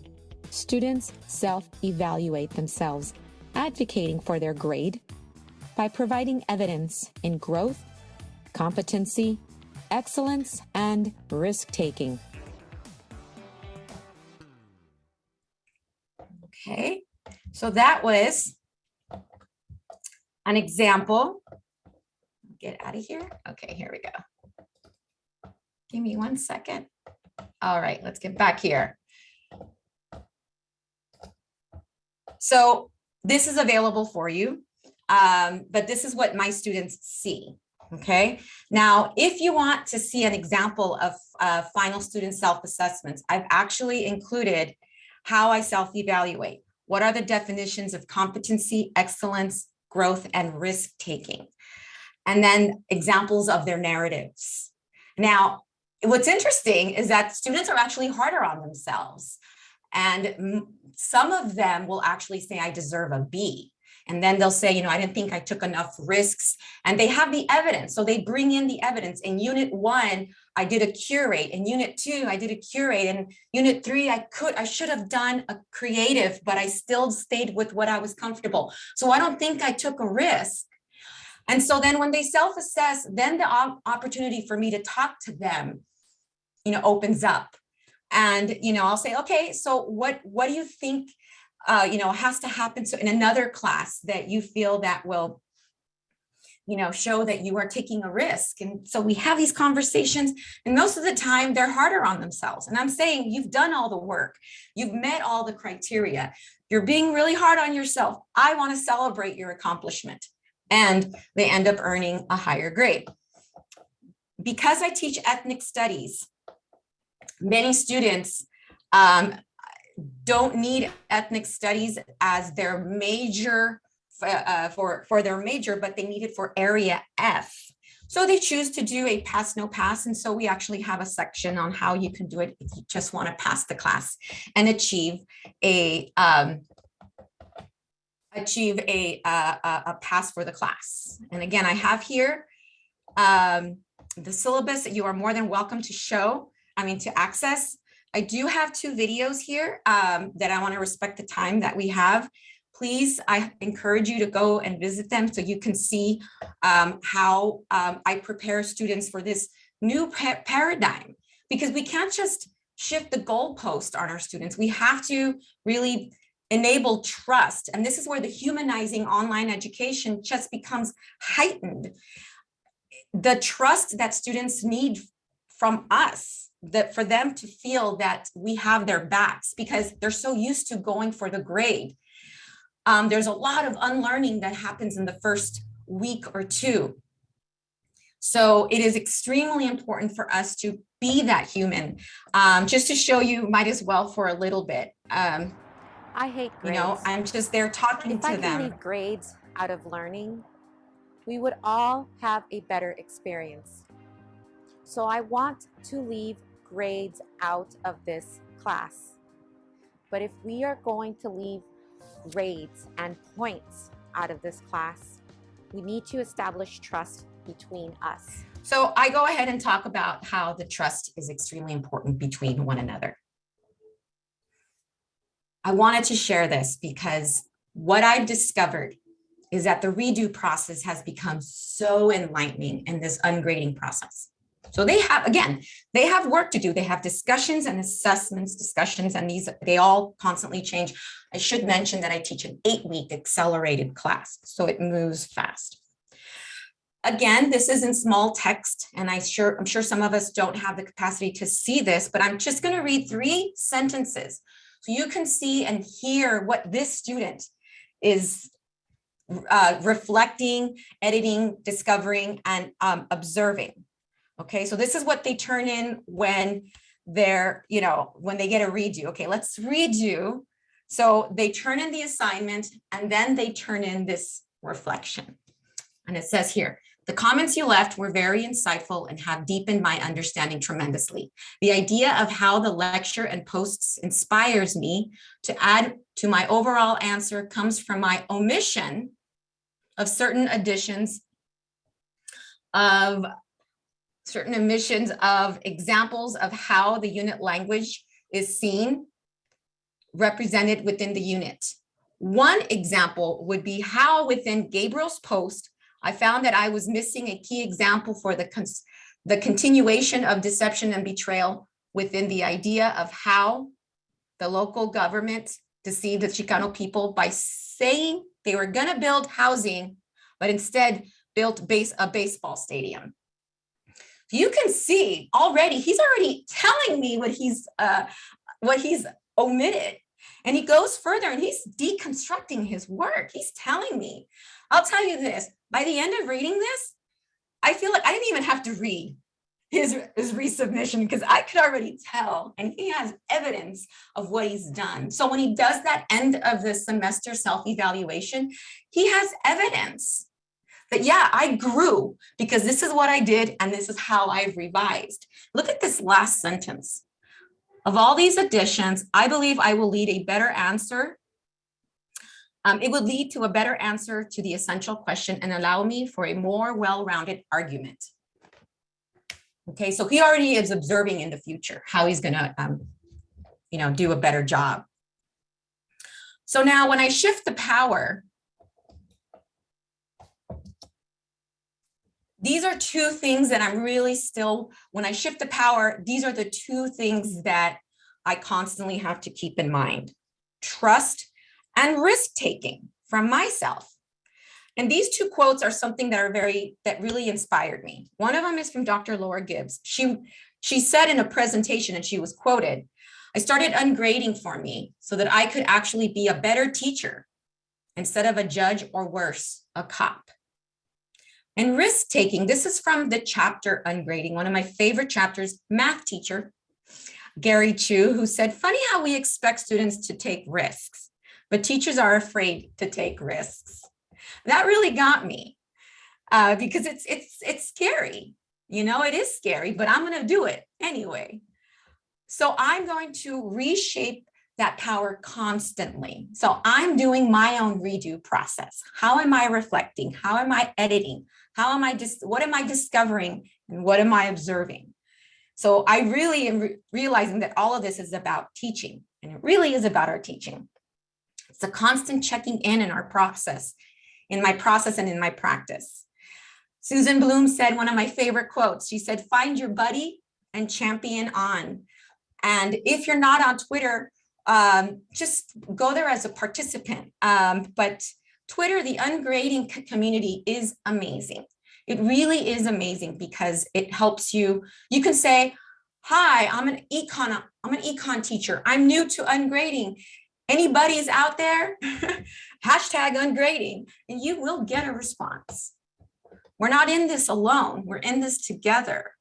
students self-evaluate themselves, advocating for their grade by providing evidence in growth, competency, excellence, and risk-taking. Okay, so that was an example. Get out of here. Okay, here we go. Give me one second. All right, let's get back here. So this is available for you, um, but this is what my students see. Okay, now if you want to see an example of uh, final student self-assessments, I've actually included how I self-evaluate. What are the definitions of competency, excellence, growth, and risk-taking? And then examples of their narratives. Now, what's interesting is that students are actually harder on themselves. And some of them will actually say, I deserve a B. And then they'll say, you know, I didn't think I took enough risks. And they have the evidence. So they bring in the evidence. In unit one, I did a curate. In unit two, I did a curate. In unit three, I could, I should have done a creative, but I still stayed with what I was comfortable. So I don't think I took a risk. And so then when they self-assess, then the opportunity for me to talk to them, you know, opens up. And, you know, I'll say, okay, so what, what do you think, uh, you know, has to happen so in another class that you feel that will, you know, show that you are taking a risk. And so we have these conversations and most of the time they're harder on themselves. And I'm saying you've done all the work, you've met all the criteria, you're being really hard on yourself. I want to celebrate your accomplishment and they end up earning a higher grade. Because I teach ethnic studies, many students um, don't need ethnic studies as their major uh, for, for their major, but they need it for area F. So they choose to do a pass, no pass. And so we actually have a section on how you can do it if you just want to pass the class and achieve a um, achieve a, a, a pass for the class. And again, I have here um, the syllabus that you are more than welcome to show, I mean, to access. I do have two videos here um, that I want to respect the time that we have. Please, I encourage you to go and visit them so you can see um, how um, I prepare students for this new paradigm, because we can't just shift the goalpost on our students. We have to really enable trust. And this is where the humanizing online education just becomes heightened. The trust that students need from us, that for them to feel that we have their backs because they're so used to going for the grade. Um, there's a lot of unlearning that happens in the first week or two. So it is extremely important for us to be that human. Um, just to show you, might as well for a little bit. Um, I hate grades. You know, I'm just there talking if to I them. If I leave grades out of learning, we would all have a better experience. So I want to leave grades out of this class. But if we are going to leave grades and points out of this class, we need to establish trust between us. So I go ahead and talk about how the trust is extremely important between one another. I wanted to share this because what I've discovered is that the redo process has become so enlightening in this ungrading process. So they have, again, they have work to do. They have discussions and assessments, discussions, and these, they all constantly change. I should mention that I teach an eight week accelerated class, so it moves fast. Again, this is in small text, and I sure, I'm sure some of us don't have the capacity to see this, but I'm just gonna read three sentences so you can see and hear what this student is uh, reflecting, editing, discovering, and um, observing. Okay, so this is what they turn in when they're, you know, when they get a redo. Okay, let's redo So they turn in the assignment and then they turn in this reflection. And it says here, the comments you left were very insightful and have deepened my understanding tremendously. The idea of how the lecture and posts inspires me to add to my overall answer comes from my omission of certain additions of certain emissions of examples of how the unit language is seen represented within the unit. One example would be how within Gabriel's post, I found that I was missing a key example for the, the continuation of deception and betrayal within the idea of how the local government deceived the Chicano people by saying they were gonna build housing, but instead built base a baseball stadium. You can see already, he's already telling me what he's uh, what he's omitted. And he goes further and he's deconstructing his work. He's telling me, I'll tell you this, by the end of reading this, I feel like I didn't even have to read his, his resubmission because I could already tell and he has evidence of what he's done. So when he does that end of the semester self-evaluation, he has evidence that yeah, I grew because this is what I did and this is how I've revised. Look at this last sentence. Of all these additions, I believe I will lead a better answer. Um, it would lead to a better answer to the essential question and allow me for a more well-rounded argument. Okay, so he already is observing in the future how he's gonna, um, you know, do a better job. So now when I shift the power, these are two things that I'm really still, when I shift the power, these are the two things mm-hmm. that I constantly have to keep in mind. Trust and risk taking from myself. And these two quotes are something that are very, that really inspired me. One of them is from Dr. Laura Gibbs. She, she said in a presentation and she was quoted, I started ungrading for me so that I could actually be a better teacher instead of a judge or worse, a cop. And risk taking, this is from the chapter Ungrading, one of my favorite chapters, math teacher, Gary Chu, who said, funny how we expect students to take risks, but teachers are afraid to take risks. That really got me uh, because it's, it's, it's scary. You know, it is scary, but I'm gonna do it anyway. So I'm going to reshape that power constantly. So I'm doing my own redo process. How am I reflecting? How am I editing? How am I just, what am I discovering? And what am I observing? So I really am re realizing that all of this is about teaching and it really is about our teaching. It's a constant checking in in our process, in my process and in my practice. Susan Blum said one of my favorite quotes. She said, find your buddy and champion on. And if you're not on Twitter, um, just go there as a participant. Um, but Twitter, the ungrading community is amazing. It really is amazing because it helps you. You can say, hi, I'm an econ, I'm an econ teacher. I'm new to ungrading. Anybody's out there? Hashtag ungrading, and you will get a response. We're not in this alone. We're in this together.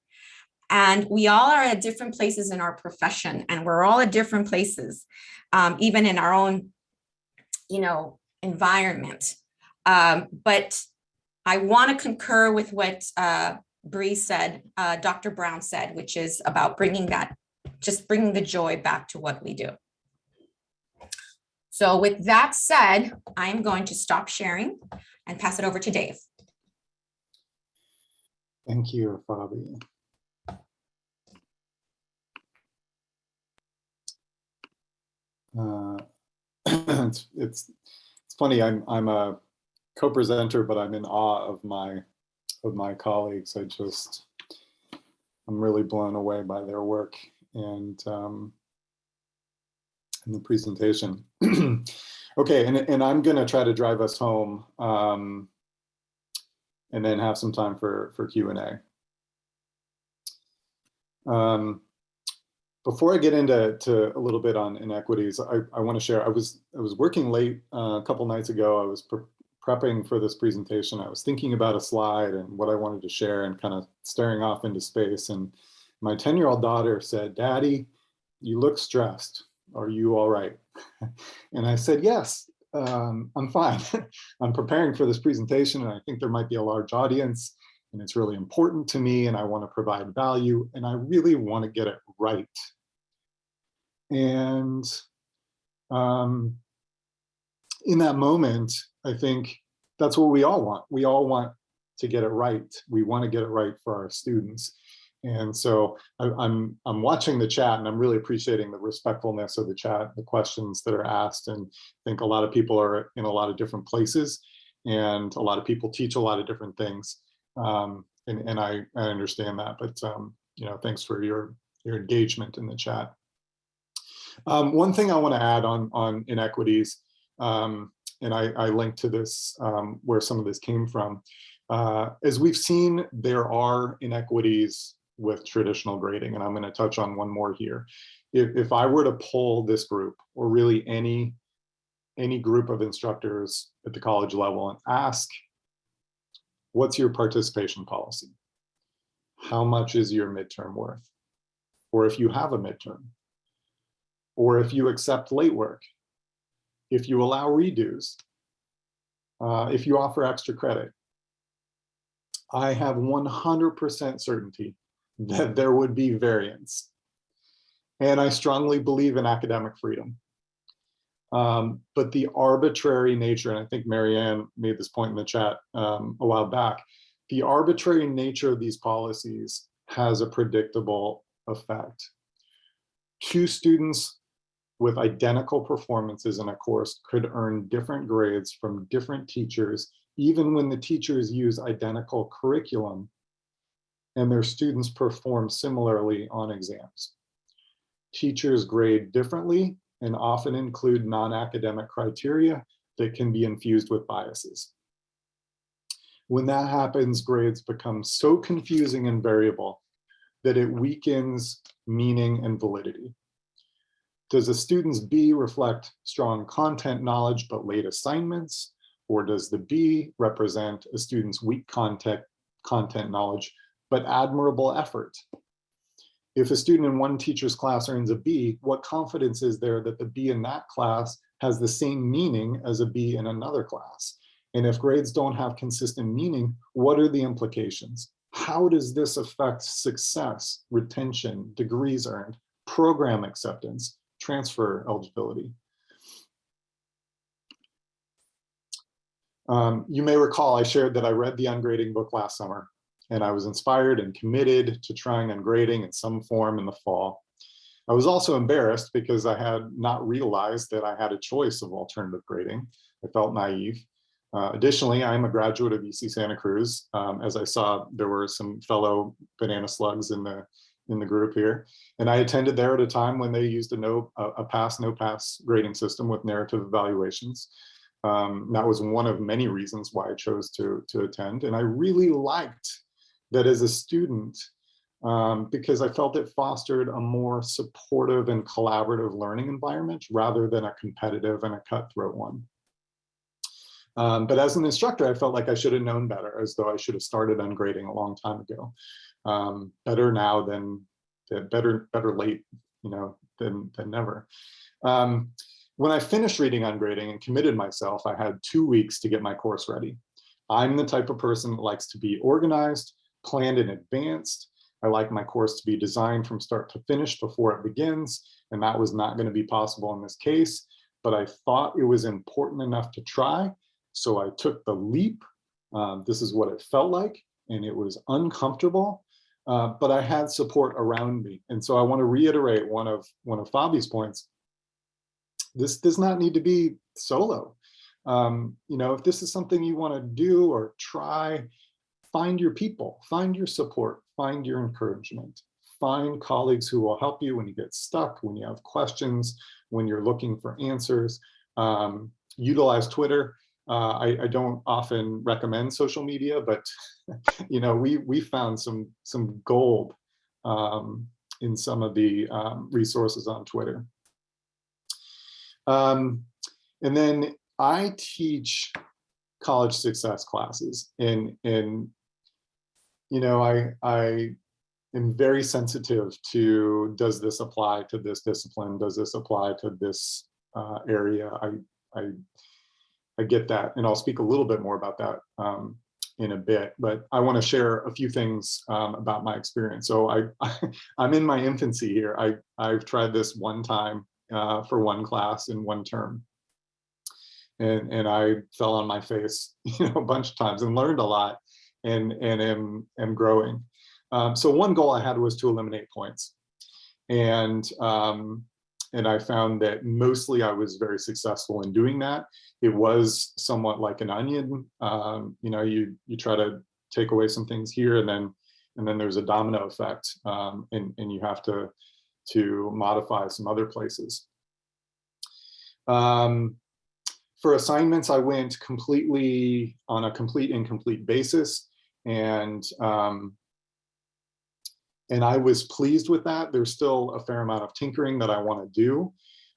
And we all are at different places in our profession and we're all at different places, um, even in our own, you know, environment. Um, but I want to concur with what uh, Bree said, uh, Dr. Brown said, which is about bringing that, just bringing the joy back to what we do. So with that said, I'm going to stop sharing and pass it over to Dave. Thank you, Fabi. Uh, it's, it's funny. I'm I'm a co-presenter, but I'm in awe of my of my colleagues. I just I'm really blown away by their work and um, and the presentation. okay, and and I'm gonna try to drive us home, um, and then have some time for for Q and A. Um, before I get into to a little bit on inequities, I, I want to share. I was I was working late uh, a couple nights ago. I was pre prepping for this presentation. I was thinking about a slide and what I wanted to share, and kind of staring off into space. And my ten year old daughter said, "Daddy, you look stressed." are you all right? And I said, yes, um, I'm fine. I'm preparing for this presentation and I think there might be a large audience and it's really important to me and I want to provide value and I really want to get it right. And um, in that moment, I think that's what we all want. We all want to get it right. We want to get it right for our students. And so I, I'm I'm watching the chat and I'm really appreciating the respectfulness of the chat, the questions that are asked. And I think a lot of people are in a lot of different places and a lot of people teach a lot of different things. Um, and, and I, I understand that, but um, you know, thanks for your, your engagement in the chat. Um, one thing I want to add on, on inequities, um, and I, I linked to this um, where some of this came from. Uh, as we've seen, there are inequities with traditional grading, and I'm going to touch on one more here. If, if I were to poll this group, or really any, any group of instructors at the college level and ask, what's your participation policy? How much is your midterm worth? Or if you have a midterm, or if you accept late work, if you allow redos, uh, if you offer extra credit, I have 100% certainty that there would be variance. And I strongly believe in academic freedom. Um, but the arbitrary nature, and I think Marianne made this point in the chat um, a while back, the arbitrary nature of these policies has a predictable effect. Two students with identical performances in a course could earn different grades from different teachers, even when the teachers use identical curriculum and their students perform similarly on exams. Teachers grade differently and often include non-academic criteria that can be infused with biases. When that happens, grades become so confusing and variable that it weakens meaning and validity. Does a student's B reflect strong content knowledge but late assignments? Or does the B represent a student's weak content, content knowledge but admirable effort? If a student in one teacher's class earns a B, what confidence is there that the B in that class has the same meaning as a B in another class? And if grades don't have consistent meaning, what are the implications? How does this affect success, retention, degrees earned, program acceptance, transfer eligibility? Um, you may recall I shared that I read the ungrading book last summer and I was inspired and committed to trying ungrading in some form in the fall. I was also embarrassed because I had not realized that I had a choice of alternative grading. I felt naive. Uh, additionally, I am a graduate of UC Santa Cruz. Um, as I saw, there were some fellow banana slugs in the in the group here. And I attended there at a time when they used a no a, pass, no pass grading system with narrative evaluations. Um, that was one of many reasons why I chose to, to attend. And I really liked that as a student, um, because I felt it fostered a more supportive and collaborative learning environment rather than a competitive and a cutthroat one. Um, but as an instructor, I felt like I should have known better, as though I should have started ungrading a long time ago. Um, better now than, better better late, you know, than than never. Um, when I finished reading ungrading and committed myself, I had two weeks to get my course ready. I'm the type of person that likes to be organized, planned in advance. I like my course to be designed from start to finish before it begins, and that was not going to be possible in this case, but I thought it was important enough to try, so I took the leap. Um, this is what it felt like, and it was uncomfortable, uh, but I had support around me. And so I want to reiterate one of one of Fabi's points. This does not need to be solo. Um, you know, if this is something you want to do or try, find your people, find your support, find your encouragement, find colleagues who will help you when you get stuck, when you have questions, when you're looking for answers. Um, utilize Twitter. Uh, I, I, don't often recommend social media, but you know, we we found some some gold um, in some of the um, resources on Twitter. Um, and then I teach college success classes, and and you know, I I am very sensitive to, does this apply to this discipline? Does this apply to this uh, area? I, I, I get that, and I'll speak a little bit more about that um, in a bit, but I want to share a few things um, about my experience. So I, I'm in my infancy here. I, I've tried this one time uh, for one class in one term. And, and I fell on my face, you know, a bunch of times and learned a lot and, and am, am growing. Um, so one goal I had was to eliminate points. And, um, and I found that mostly I was very successful in doing that. It was somewhat like an onion. Um, you know, you, you try to take away some things here and then, and then there's a domino effect um, and, and you have to, to modify some other places. Um, for assignments, I went completely on a complete incomplete basis. And um, and I was pleased with that. There's still a fair amount of tinkering that I want to do.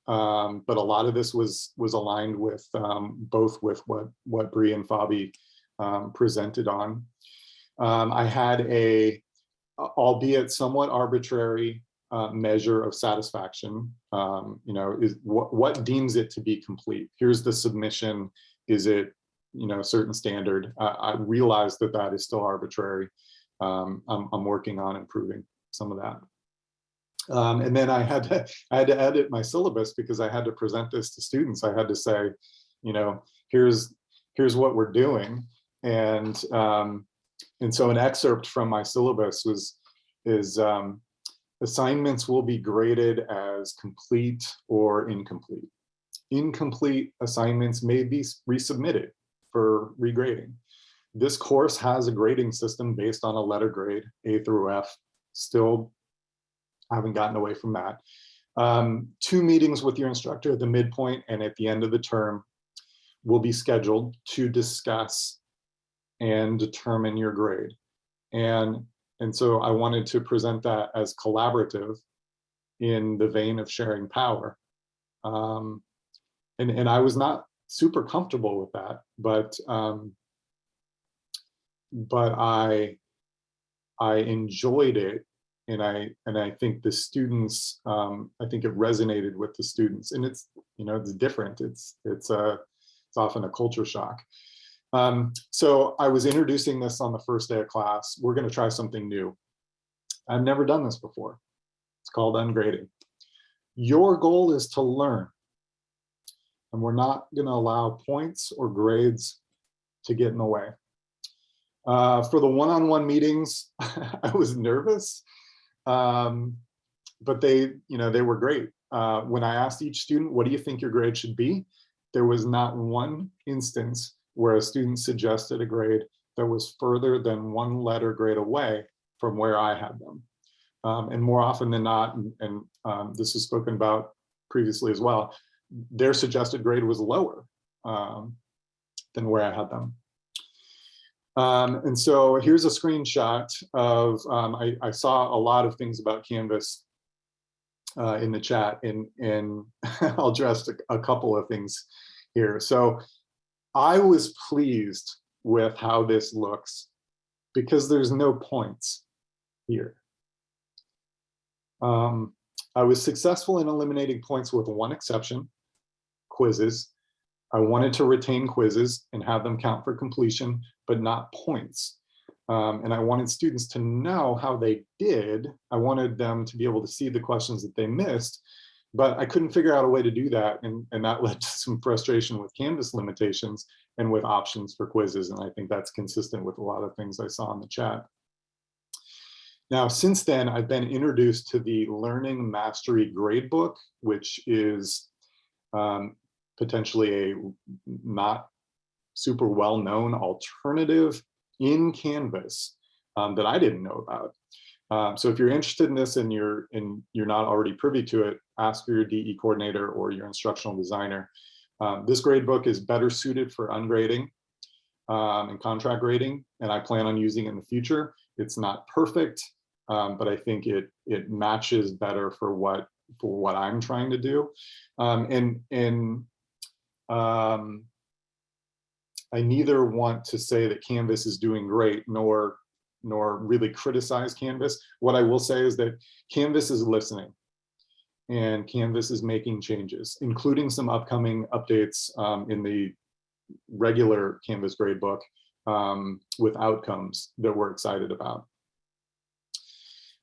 Um, but a lot of this was was aligned with um, both with what what Bree and Fabi um, presented on. Um, I had a, albeit somewhat arbitrary uh, measure of satisfaction. Um, you know, is what what deems it to be complete. Here's the submission. Is it you know certain standard? Uh, I realize that that is still arbitrary. Um, I'm, I'm working on improving some of that. Um, and then I had to I had to edit my syllabus because I had to present this to students. I had to say, you know, here's here's what we're doing, and um, and so an excerpt from my syllabus was is um, assignments will be graded as complete or incomplete. Incomplete assignments may be resubmitted for regrading. This course has a grading system based on a letter grade, A through F. Still haven't gotten away from that. Um, two meetings with your instructor at the midpoint and at the end of the term will be scheduled to discuss and determine your grade. And, and so I wanted to present that as collaborative in the vein of sharing power. Um, and, and I was not super comfortable with that, but um, but I I enjoyed it and I and I think the students um, I think it resonated with the students and it's you know it's different it's it's a it's often a culture shock. Um, so I was introducing this on the first day of class. We're going to try something new. I've never done this before. It's called ungrading. Your goal is to learn. And we're not going to allow points or grades to get in the way. Uh, for the one-on-one -on -one meetings, I was nervous, um, but they, you know, they were great. Uh, when I asked each student, what do you think your grade should be? There was not one instance where a student suggested a grade that was further than one letter grade away from where I had them. Um, and more often than not, and, and um, this is spoken about previously as well, their suggested grade was lower um, than where I had them. Um, and so here's a screenshot of, um, I, I, saw a lot of things about Canvas uh, in the chat and, and I'll address a, a couple of things here. So I was pleased with how this looks because there's no points here. Um, I was successful in eliminating points with one exception, quizzes. I wanted to retain quizzes and have them count for completion, but not points. Um, and I wanted students to know how they did. I wanted them to be able to see the questions that they missed, but I couldn't figure out a way to do that. And, and that led to some frustration with Canvas limitations and with options for quizzes. And I think that's consistent with a lot of things I saw in the chat. Now, since then, I've been introduced to the Learning Mastery Gradebook, which is um, potentially a not super well-known alternative in Canvas um, that I didn't know about. Um, so if you're interested in this and you're and you're not already privy to it, ask your DE coordinator or your instructional designer. Um, this gradebook is better suited for ungrading um, and contract grading, and I plan on using it in the future. It's not perfect, um, but I think it it matches better for what for what I'm trying to do. Um, and and um, I neither want to say that Canvas is doing great, nor nor really criticize Canvas. What I will say is that Canvas is listening and Canvas is making changes, including some upcoming updates um, in the regular Canvas gradebook um, with outcomes that we're excited about.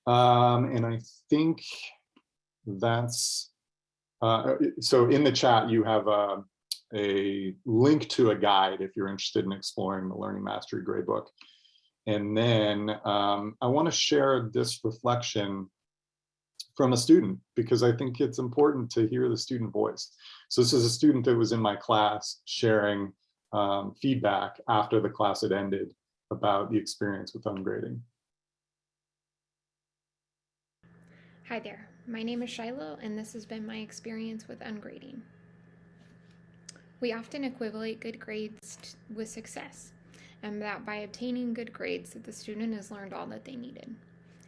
Um, and I think that's, uh, so in the chat, you have a, a link to a guide if you're interested in exploring the Learning Mastery Gradebook. And then um, I want to share this reflection from a student because I think it's important to hear the student voice. So this is a student that was in my class sharing um, feedback after the class had ended about the experience with ungrading. Hi there, my name is Shiloh and this has been my experience with ungrading. We often equivalate good grades with success and that by obtaining good grades that the student has learned all that they needed.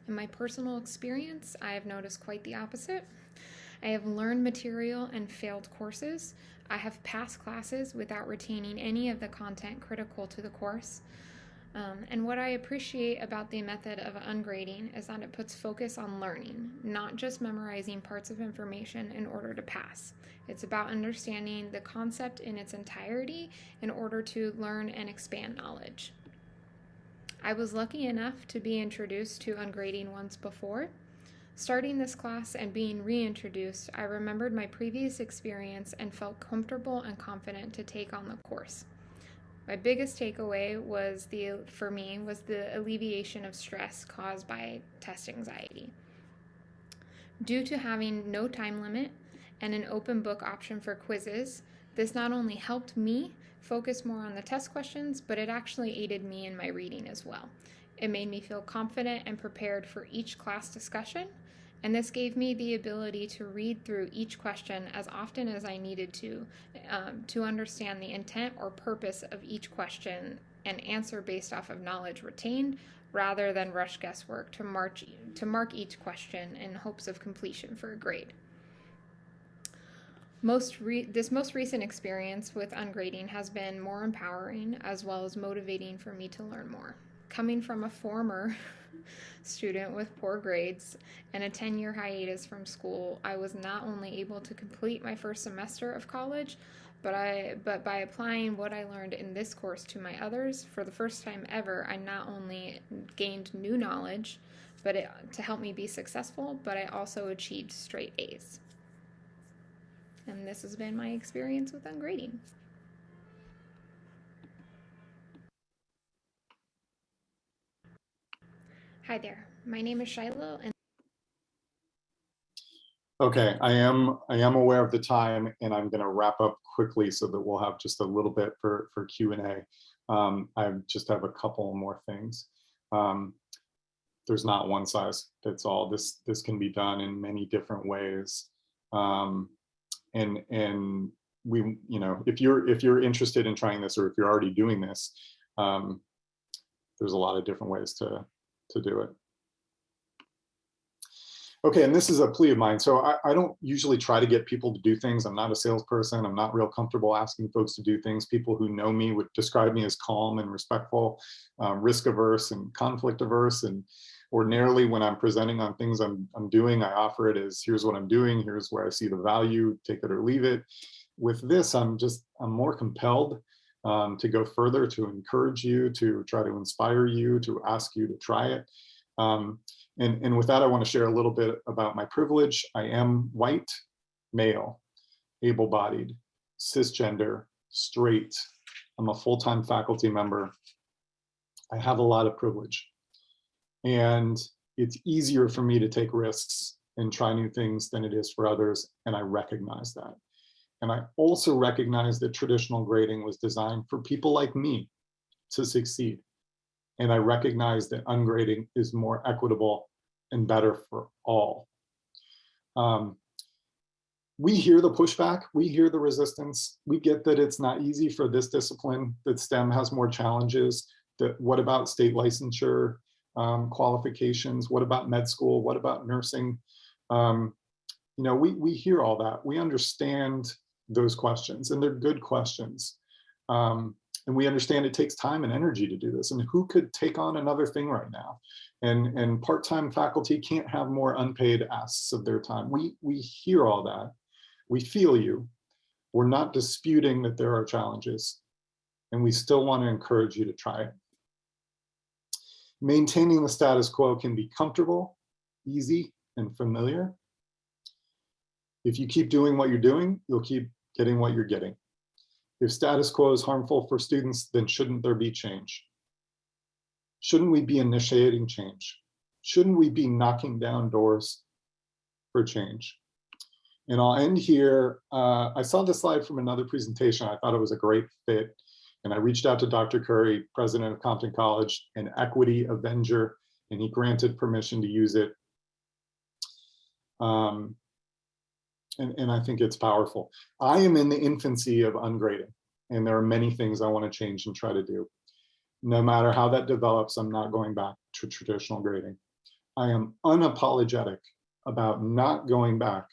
In my personal experience, I have noticed quite the opposite. I have learned material and failed courses. I have passed classes without retaining any of the content critical to the course. Um, and what I appreciate about the method of ungrading is that it puts focus on learning, not just memorizing parts of information in order to pass. It's about understanding the concept in its entirety in order to learn and expand knowledge. I was lucky enough to be introduced to ungrading once before. Starting this class and being reintroduced, I remembered my previous experience and felt comfortable and confident to take on the course. My biggest takeaway was the for me was the alleviation of stress caused by test anxiety. Due to having no time limit and an open book option for quizzes, this not only helped me focus more on the test questions, but it actually aided me in my reading as well. It made me feel confident and prepared for each class discussion, and this gave me the ability to read through each question as often as I needed to um, to understand the intent or purpose of each question and answer based off of knowledge retained rather than rush guesswork to, march, to mark each question in hopes of completion for a grade. Most this most recent experience with ungrading has been more empowering as well as motivating for me to learn more. Coming from a former student with poor grades and a 10 year hiatus from school, I was not only able to complete my first semester of college, but I but by applying what I learned in this course to my others, for the first time ever, I not only gained new knowledge, but it, to help me be successful, but I also achieved straight A's. And this has been my experience with ungrading. Hi there, my name is Shiloh and Okay, I am I am aware of the time and I'm going to wrap up quickly so that we'll have just a little bit for for Q&A. Um, I just have a couple more things. Um, there's not one size fits all. This this can be done in many different ways. Um, and and we you know if you're if you're interested in trying this or if you're already doing this um, there's a lot of different ways to to do it. Okay and this is a plea of mine. So I, I don't usually try to get people to do things. I'm not a salesperson. I'm not real comfortable asking folks to do things. People who know me would describe me as calm and respectful um, risk averse and conflict averse. And ordinarily when I'm presenting on things I'm, I'm doing, I offer it as here's what I'm doing, here's where I see the value, take it or leave it. With this, I'm just, I'm more compelled um, to go further, to encourage you, to try to inspire you, to ask you to try it. Um, and, and with that, I wanna share a little bit about my privilege. I am white, male, able-bodied, cisgender, straight. I'm a full-time faculty member. I have a lot of privilege and it's easier for me to take risks and try new things than it is for others. And I recognize that. And I also recognize that traditional grading was designed for people like me to succeed. And I recognize that ungrading is more equitable and better for all. Um, we hear the pushback, we hear the resistance. We get that it's not easy for this discipline, that STEM has more challenges, that what about state licensure? um, qualifications? What about med school? What about nursing? Um, you know, we, we hear all that. We understand those questions and they're good questions. Um, and we understand it takes time and energy to do this. And who could take on another thing right now? And, and part-time faculty can't have more unpaid asks of their time. We, we hear all that. We feel you. We're not disputing that there are challenges. And we still want to encourage you to try it. Maintaining the status quo can be comfortable, easy, and familiar. If you keep doing what you're doing, you'll keep getting what you're getting. If status quo is harmful for students, then shouldn't there be change? Shouldn't we be initiating change? Shouldn't we be knocking down doors for change? And I'll end here. Uh, I saw this slide from another presentation. I thought it was a great fit. And I reached out to Dr. Curry, president of Compton College, an equity avenger, and he granted permission to use it. Um, and, and I think it's powerful. I am in the infancy of ungrading, and there are many things I want to change and try to do. No matter how that develops, I'm not going back to traditional grading. I am unapologetic about not going back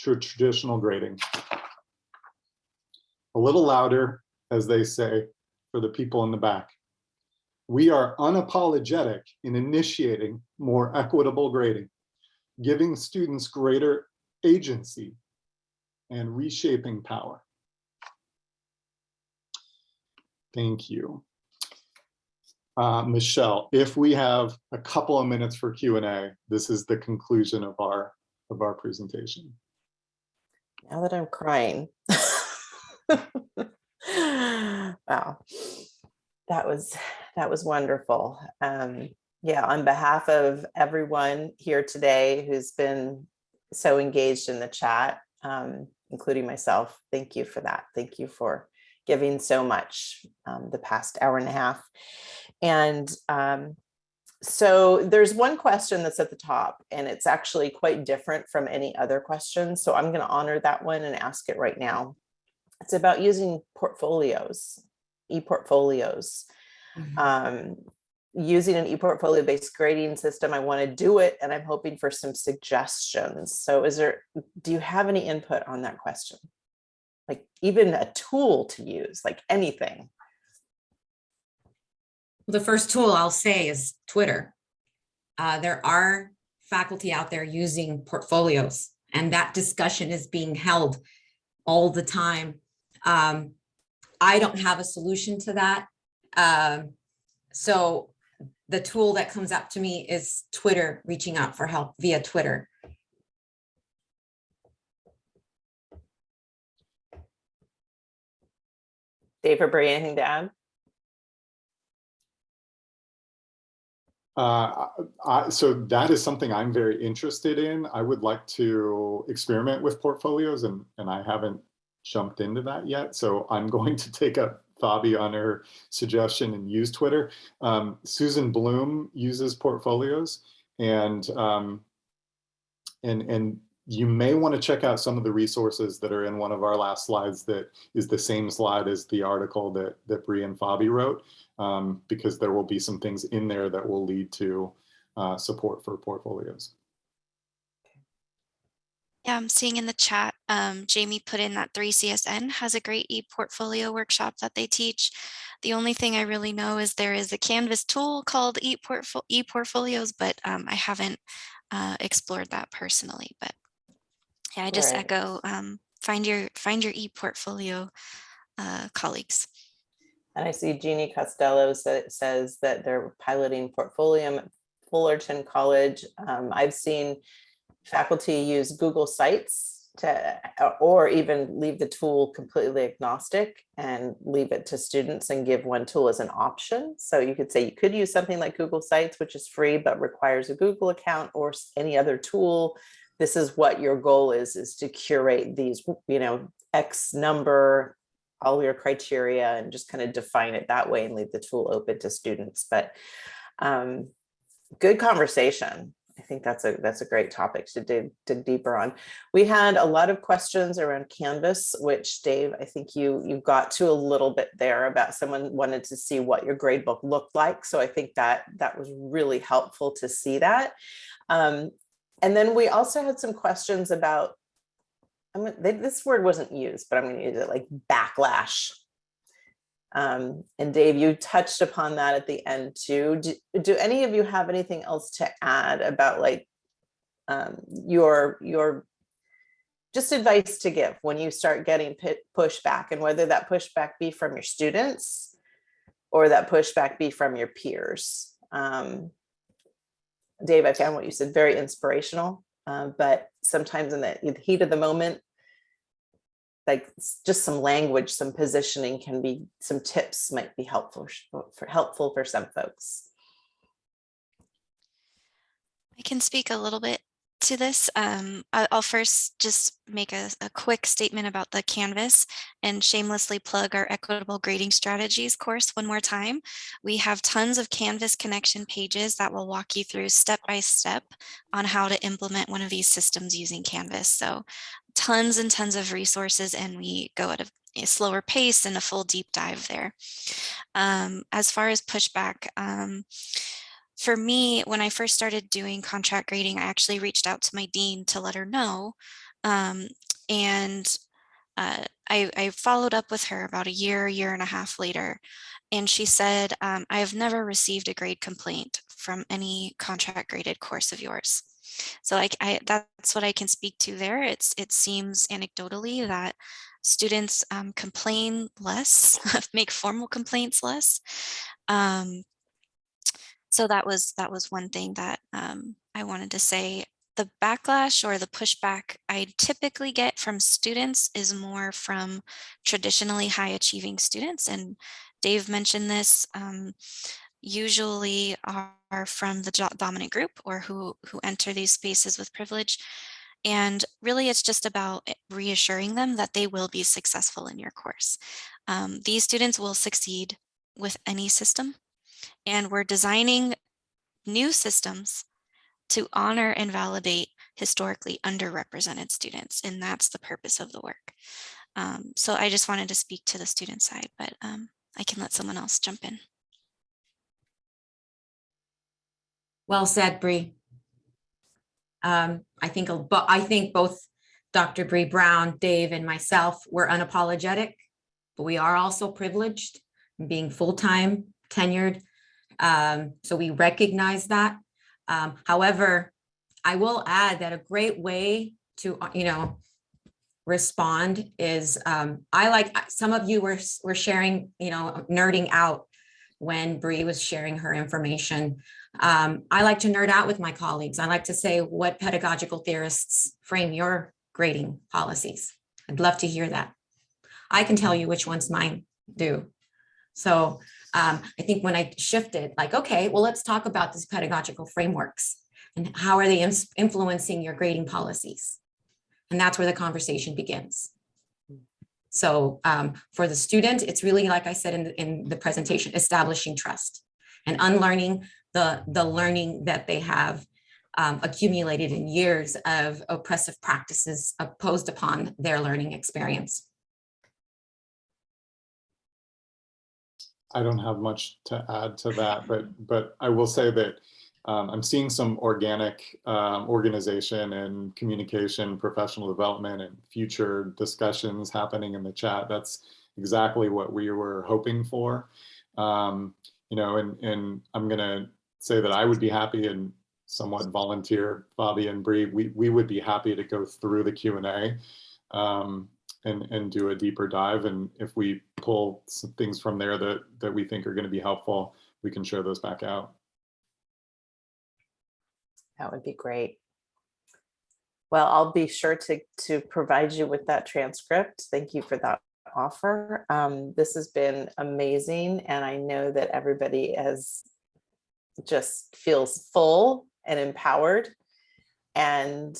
to traditional grading. A little louder, as they say, for the people in the back. We are unapologetic in initiating more equitable grading, giving students greater agency and reshaping power. Thank you. Uh, Michelle, if we have a couple of minutes for Q&A, this is the conclusion of our of our presentation. Now that I'm crying. wow. That was that was wonderful. Um, yeah, on behalf of everyone here today who's been so engaged in the chat, um, including myself. Thank you for that. Thank you for giving so much um, the past hour and a half. And um, so there's one question that's at the top and it's actually quite different from any other question. So I'm going to honor that one and ask it right now. It's about using portfolios, e-portfolios. Mm -hmm. um, using an e-portfolio based grading system. I want to do it and I'm hoping for some suggestions. So is there, do you have any input on that question? Like even a tool to use, like anything? The first tool I'll say is Twitter. Uh, there are faculty out there using portfolios and that discussion is being held all the time. Um, I don't have a solution to that. Um, so the tool that comes up to me is Twitter, reaching out for help via Twitter. Dave or Bree, anything to add? Uh, I, so that is something I'm very interested in. I would like to experiment with portfolios and, and I haven't jumped into that yet. So I'm going to take up Fabi on her suggestion and use Twitter. Um, Susan Blum uses portfolios and um, and and you may want to check out some of the resources that are in one of our last slides that is the same slide as the article that that Bree and Fabi wrote um, because there will be some things in there that will lead to uh, support for portfolios. Yeah, I'm seeing in the chat, um, Jamie put in that 3CSN has a great e-portfolio workshop that they teach. The only thing I really know is there is a Canvas tool called e-portfolios, but um, I haven't uh, explored that personally. But yeah, I just right. echo um, find your find your e-portfolio uh, colleagues. And I see Jeannie Costello says that they're piloting Portfolio at Fullerton College. Um, I've seen faculty use Google Sites to, uh, or even leave the tool completely agnostic and leave it to students and give one tool as an option. So you could say you could use something like Google Sites, which is free, but requires a Google account or any other tool. This is what your goal is, is to curate these, you know, X number, all your criteria and just kind of define it that way and leave the tool open to students. But um, good conversation. I think that's a that's a great topic to dig, dig deeper on. We had a lot of questions around Canvas, which Dave, I think you you got to a little bit there about someone wanted to see what your gradebook looked like. So I think that that was really helpful to see that. Um, and then we also had some questions about, I mean, this word wasn't used, but I'm going to use it like backlash Um, and Dave, you touched upon that at the end too. Do, do any of you have anything else to add about like um, your your just advice to give when you start getting pushback and whether that pushback be from your students or that pushback be from your peers. Um, Dave, I found what you said very inspirational, uh, but sometimes in the heat of the moment, like just some language, some positioning can be, some tips might be helpful for helpful for some folks. I can speak a little bit to this. Um, I'll first just make a, a quick statement about the Canvas and shamelessly plug our equitable grading strategies course one more time. We have tons of Canvas connection pages that will walk you through step by step on how to implement one of these systems using Canvas. So tons and tons of resources and we go at a, a slower pace and a full deep dive there. Um, as far as pushback, um, for me, when I first started doing contract grading, I actually reached out to my dean to let her know. Um, and uh, I, I followed up with her about a year, year and a half later. And she said, um, I have never received a grade complaint from any contract graded course of yours. So like I, that's what I can speak to there. It's it seems anecdotally that students um, complain less, make formal complaints less. Um, so that was that was one thing that um, I wanted to say. The backlash or the pushback I typically get from students is more from traditionally high achieving students. And Dave mentioned this, um, usually are, from the dominant group or who, who enter these spaces with privilege. And really, it's just about eh, reassuring them that they will be successful in your course. Um, these students will succeed with any system and we're designing new systems to honor and validate historically underrepresented students. And that's the purpose of the work. Um, so I just wanted to speak to the student side, but um, I can let someone else jump in. Well said, Bree. Um, I think, but I think both Dr. Bree Brown, Dave, and myself were unapologetic, but we are also privileged being full-time tenured. Um, so we recognize that. Um, however, I will add that a great way to, uh, you know, respond is, um, I like, some of you were, were sharing, you know, nerding out when Bree was sharing her information. Um, I like to nerd out with my colleagues. I like to say what pedagogical theorists frame your grading policies. I'd love to hear that. I can tell you which ones mine do. So um, I think when I shifted, like, okay, well, let's talk about these pedagogical frameworks and how are they influencing your grading policies? And that's where the conversation begins. So um, for the student, it's really, like I said in the, in the presentation, establishing trust and unlearning the, the learning that they have um, accumulated in years of oppressive practices opposed upon their learning experience. I don't have much to add to that, but but I will say that um, I'm seeing some organic um, organization and communication, professional development, and future discussions happening in the chat. That's exactly what we were hoping for. Um, you know, and and I'm gonna say that I would be happy and somewhat volunteer, Fabi and Bree. We we would be happy to go through the Q and A. Um, and, and do a deeper dive. And if we pull some things from there that, that we think are going to be helpful, we can share those back out. That would be great. Well, I'll be sure to, to provide you with that transcript. Thank you for that offer. Um, this has been amazing. And I know that everybody has just feels full and empowered and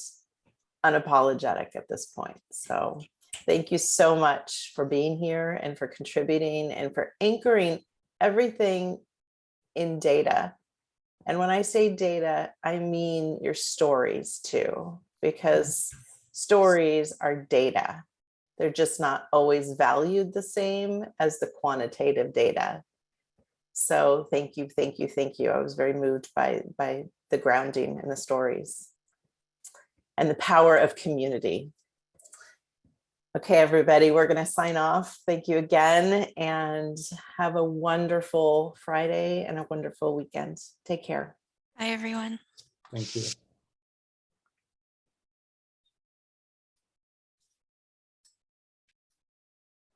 unapologetic at this point. So thank you so much for being here and for contributing and for anchoring everything in data. And when I say data, I mean your stories too, because stories are data. They're just not always valued the same as the quantitative data. So thank you, thank you, thank you. I was very moved by, by the grounding and the stories and the power of community. Okay, everybody, we're going to sign off. Thank you again and have a wonderful Friday and a wonderful weekend. Take care. Bye, everyone. Thank you.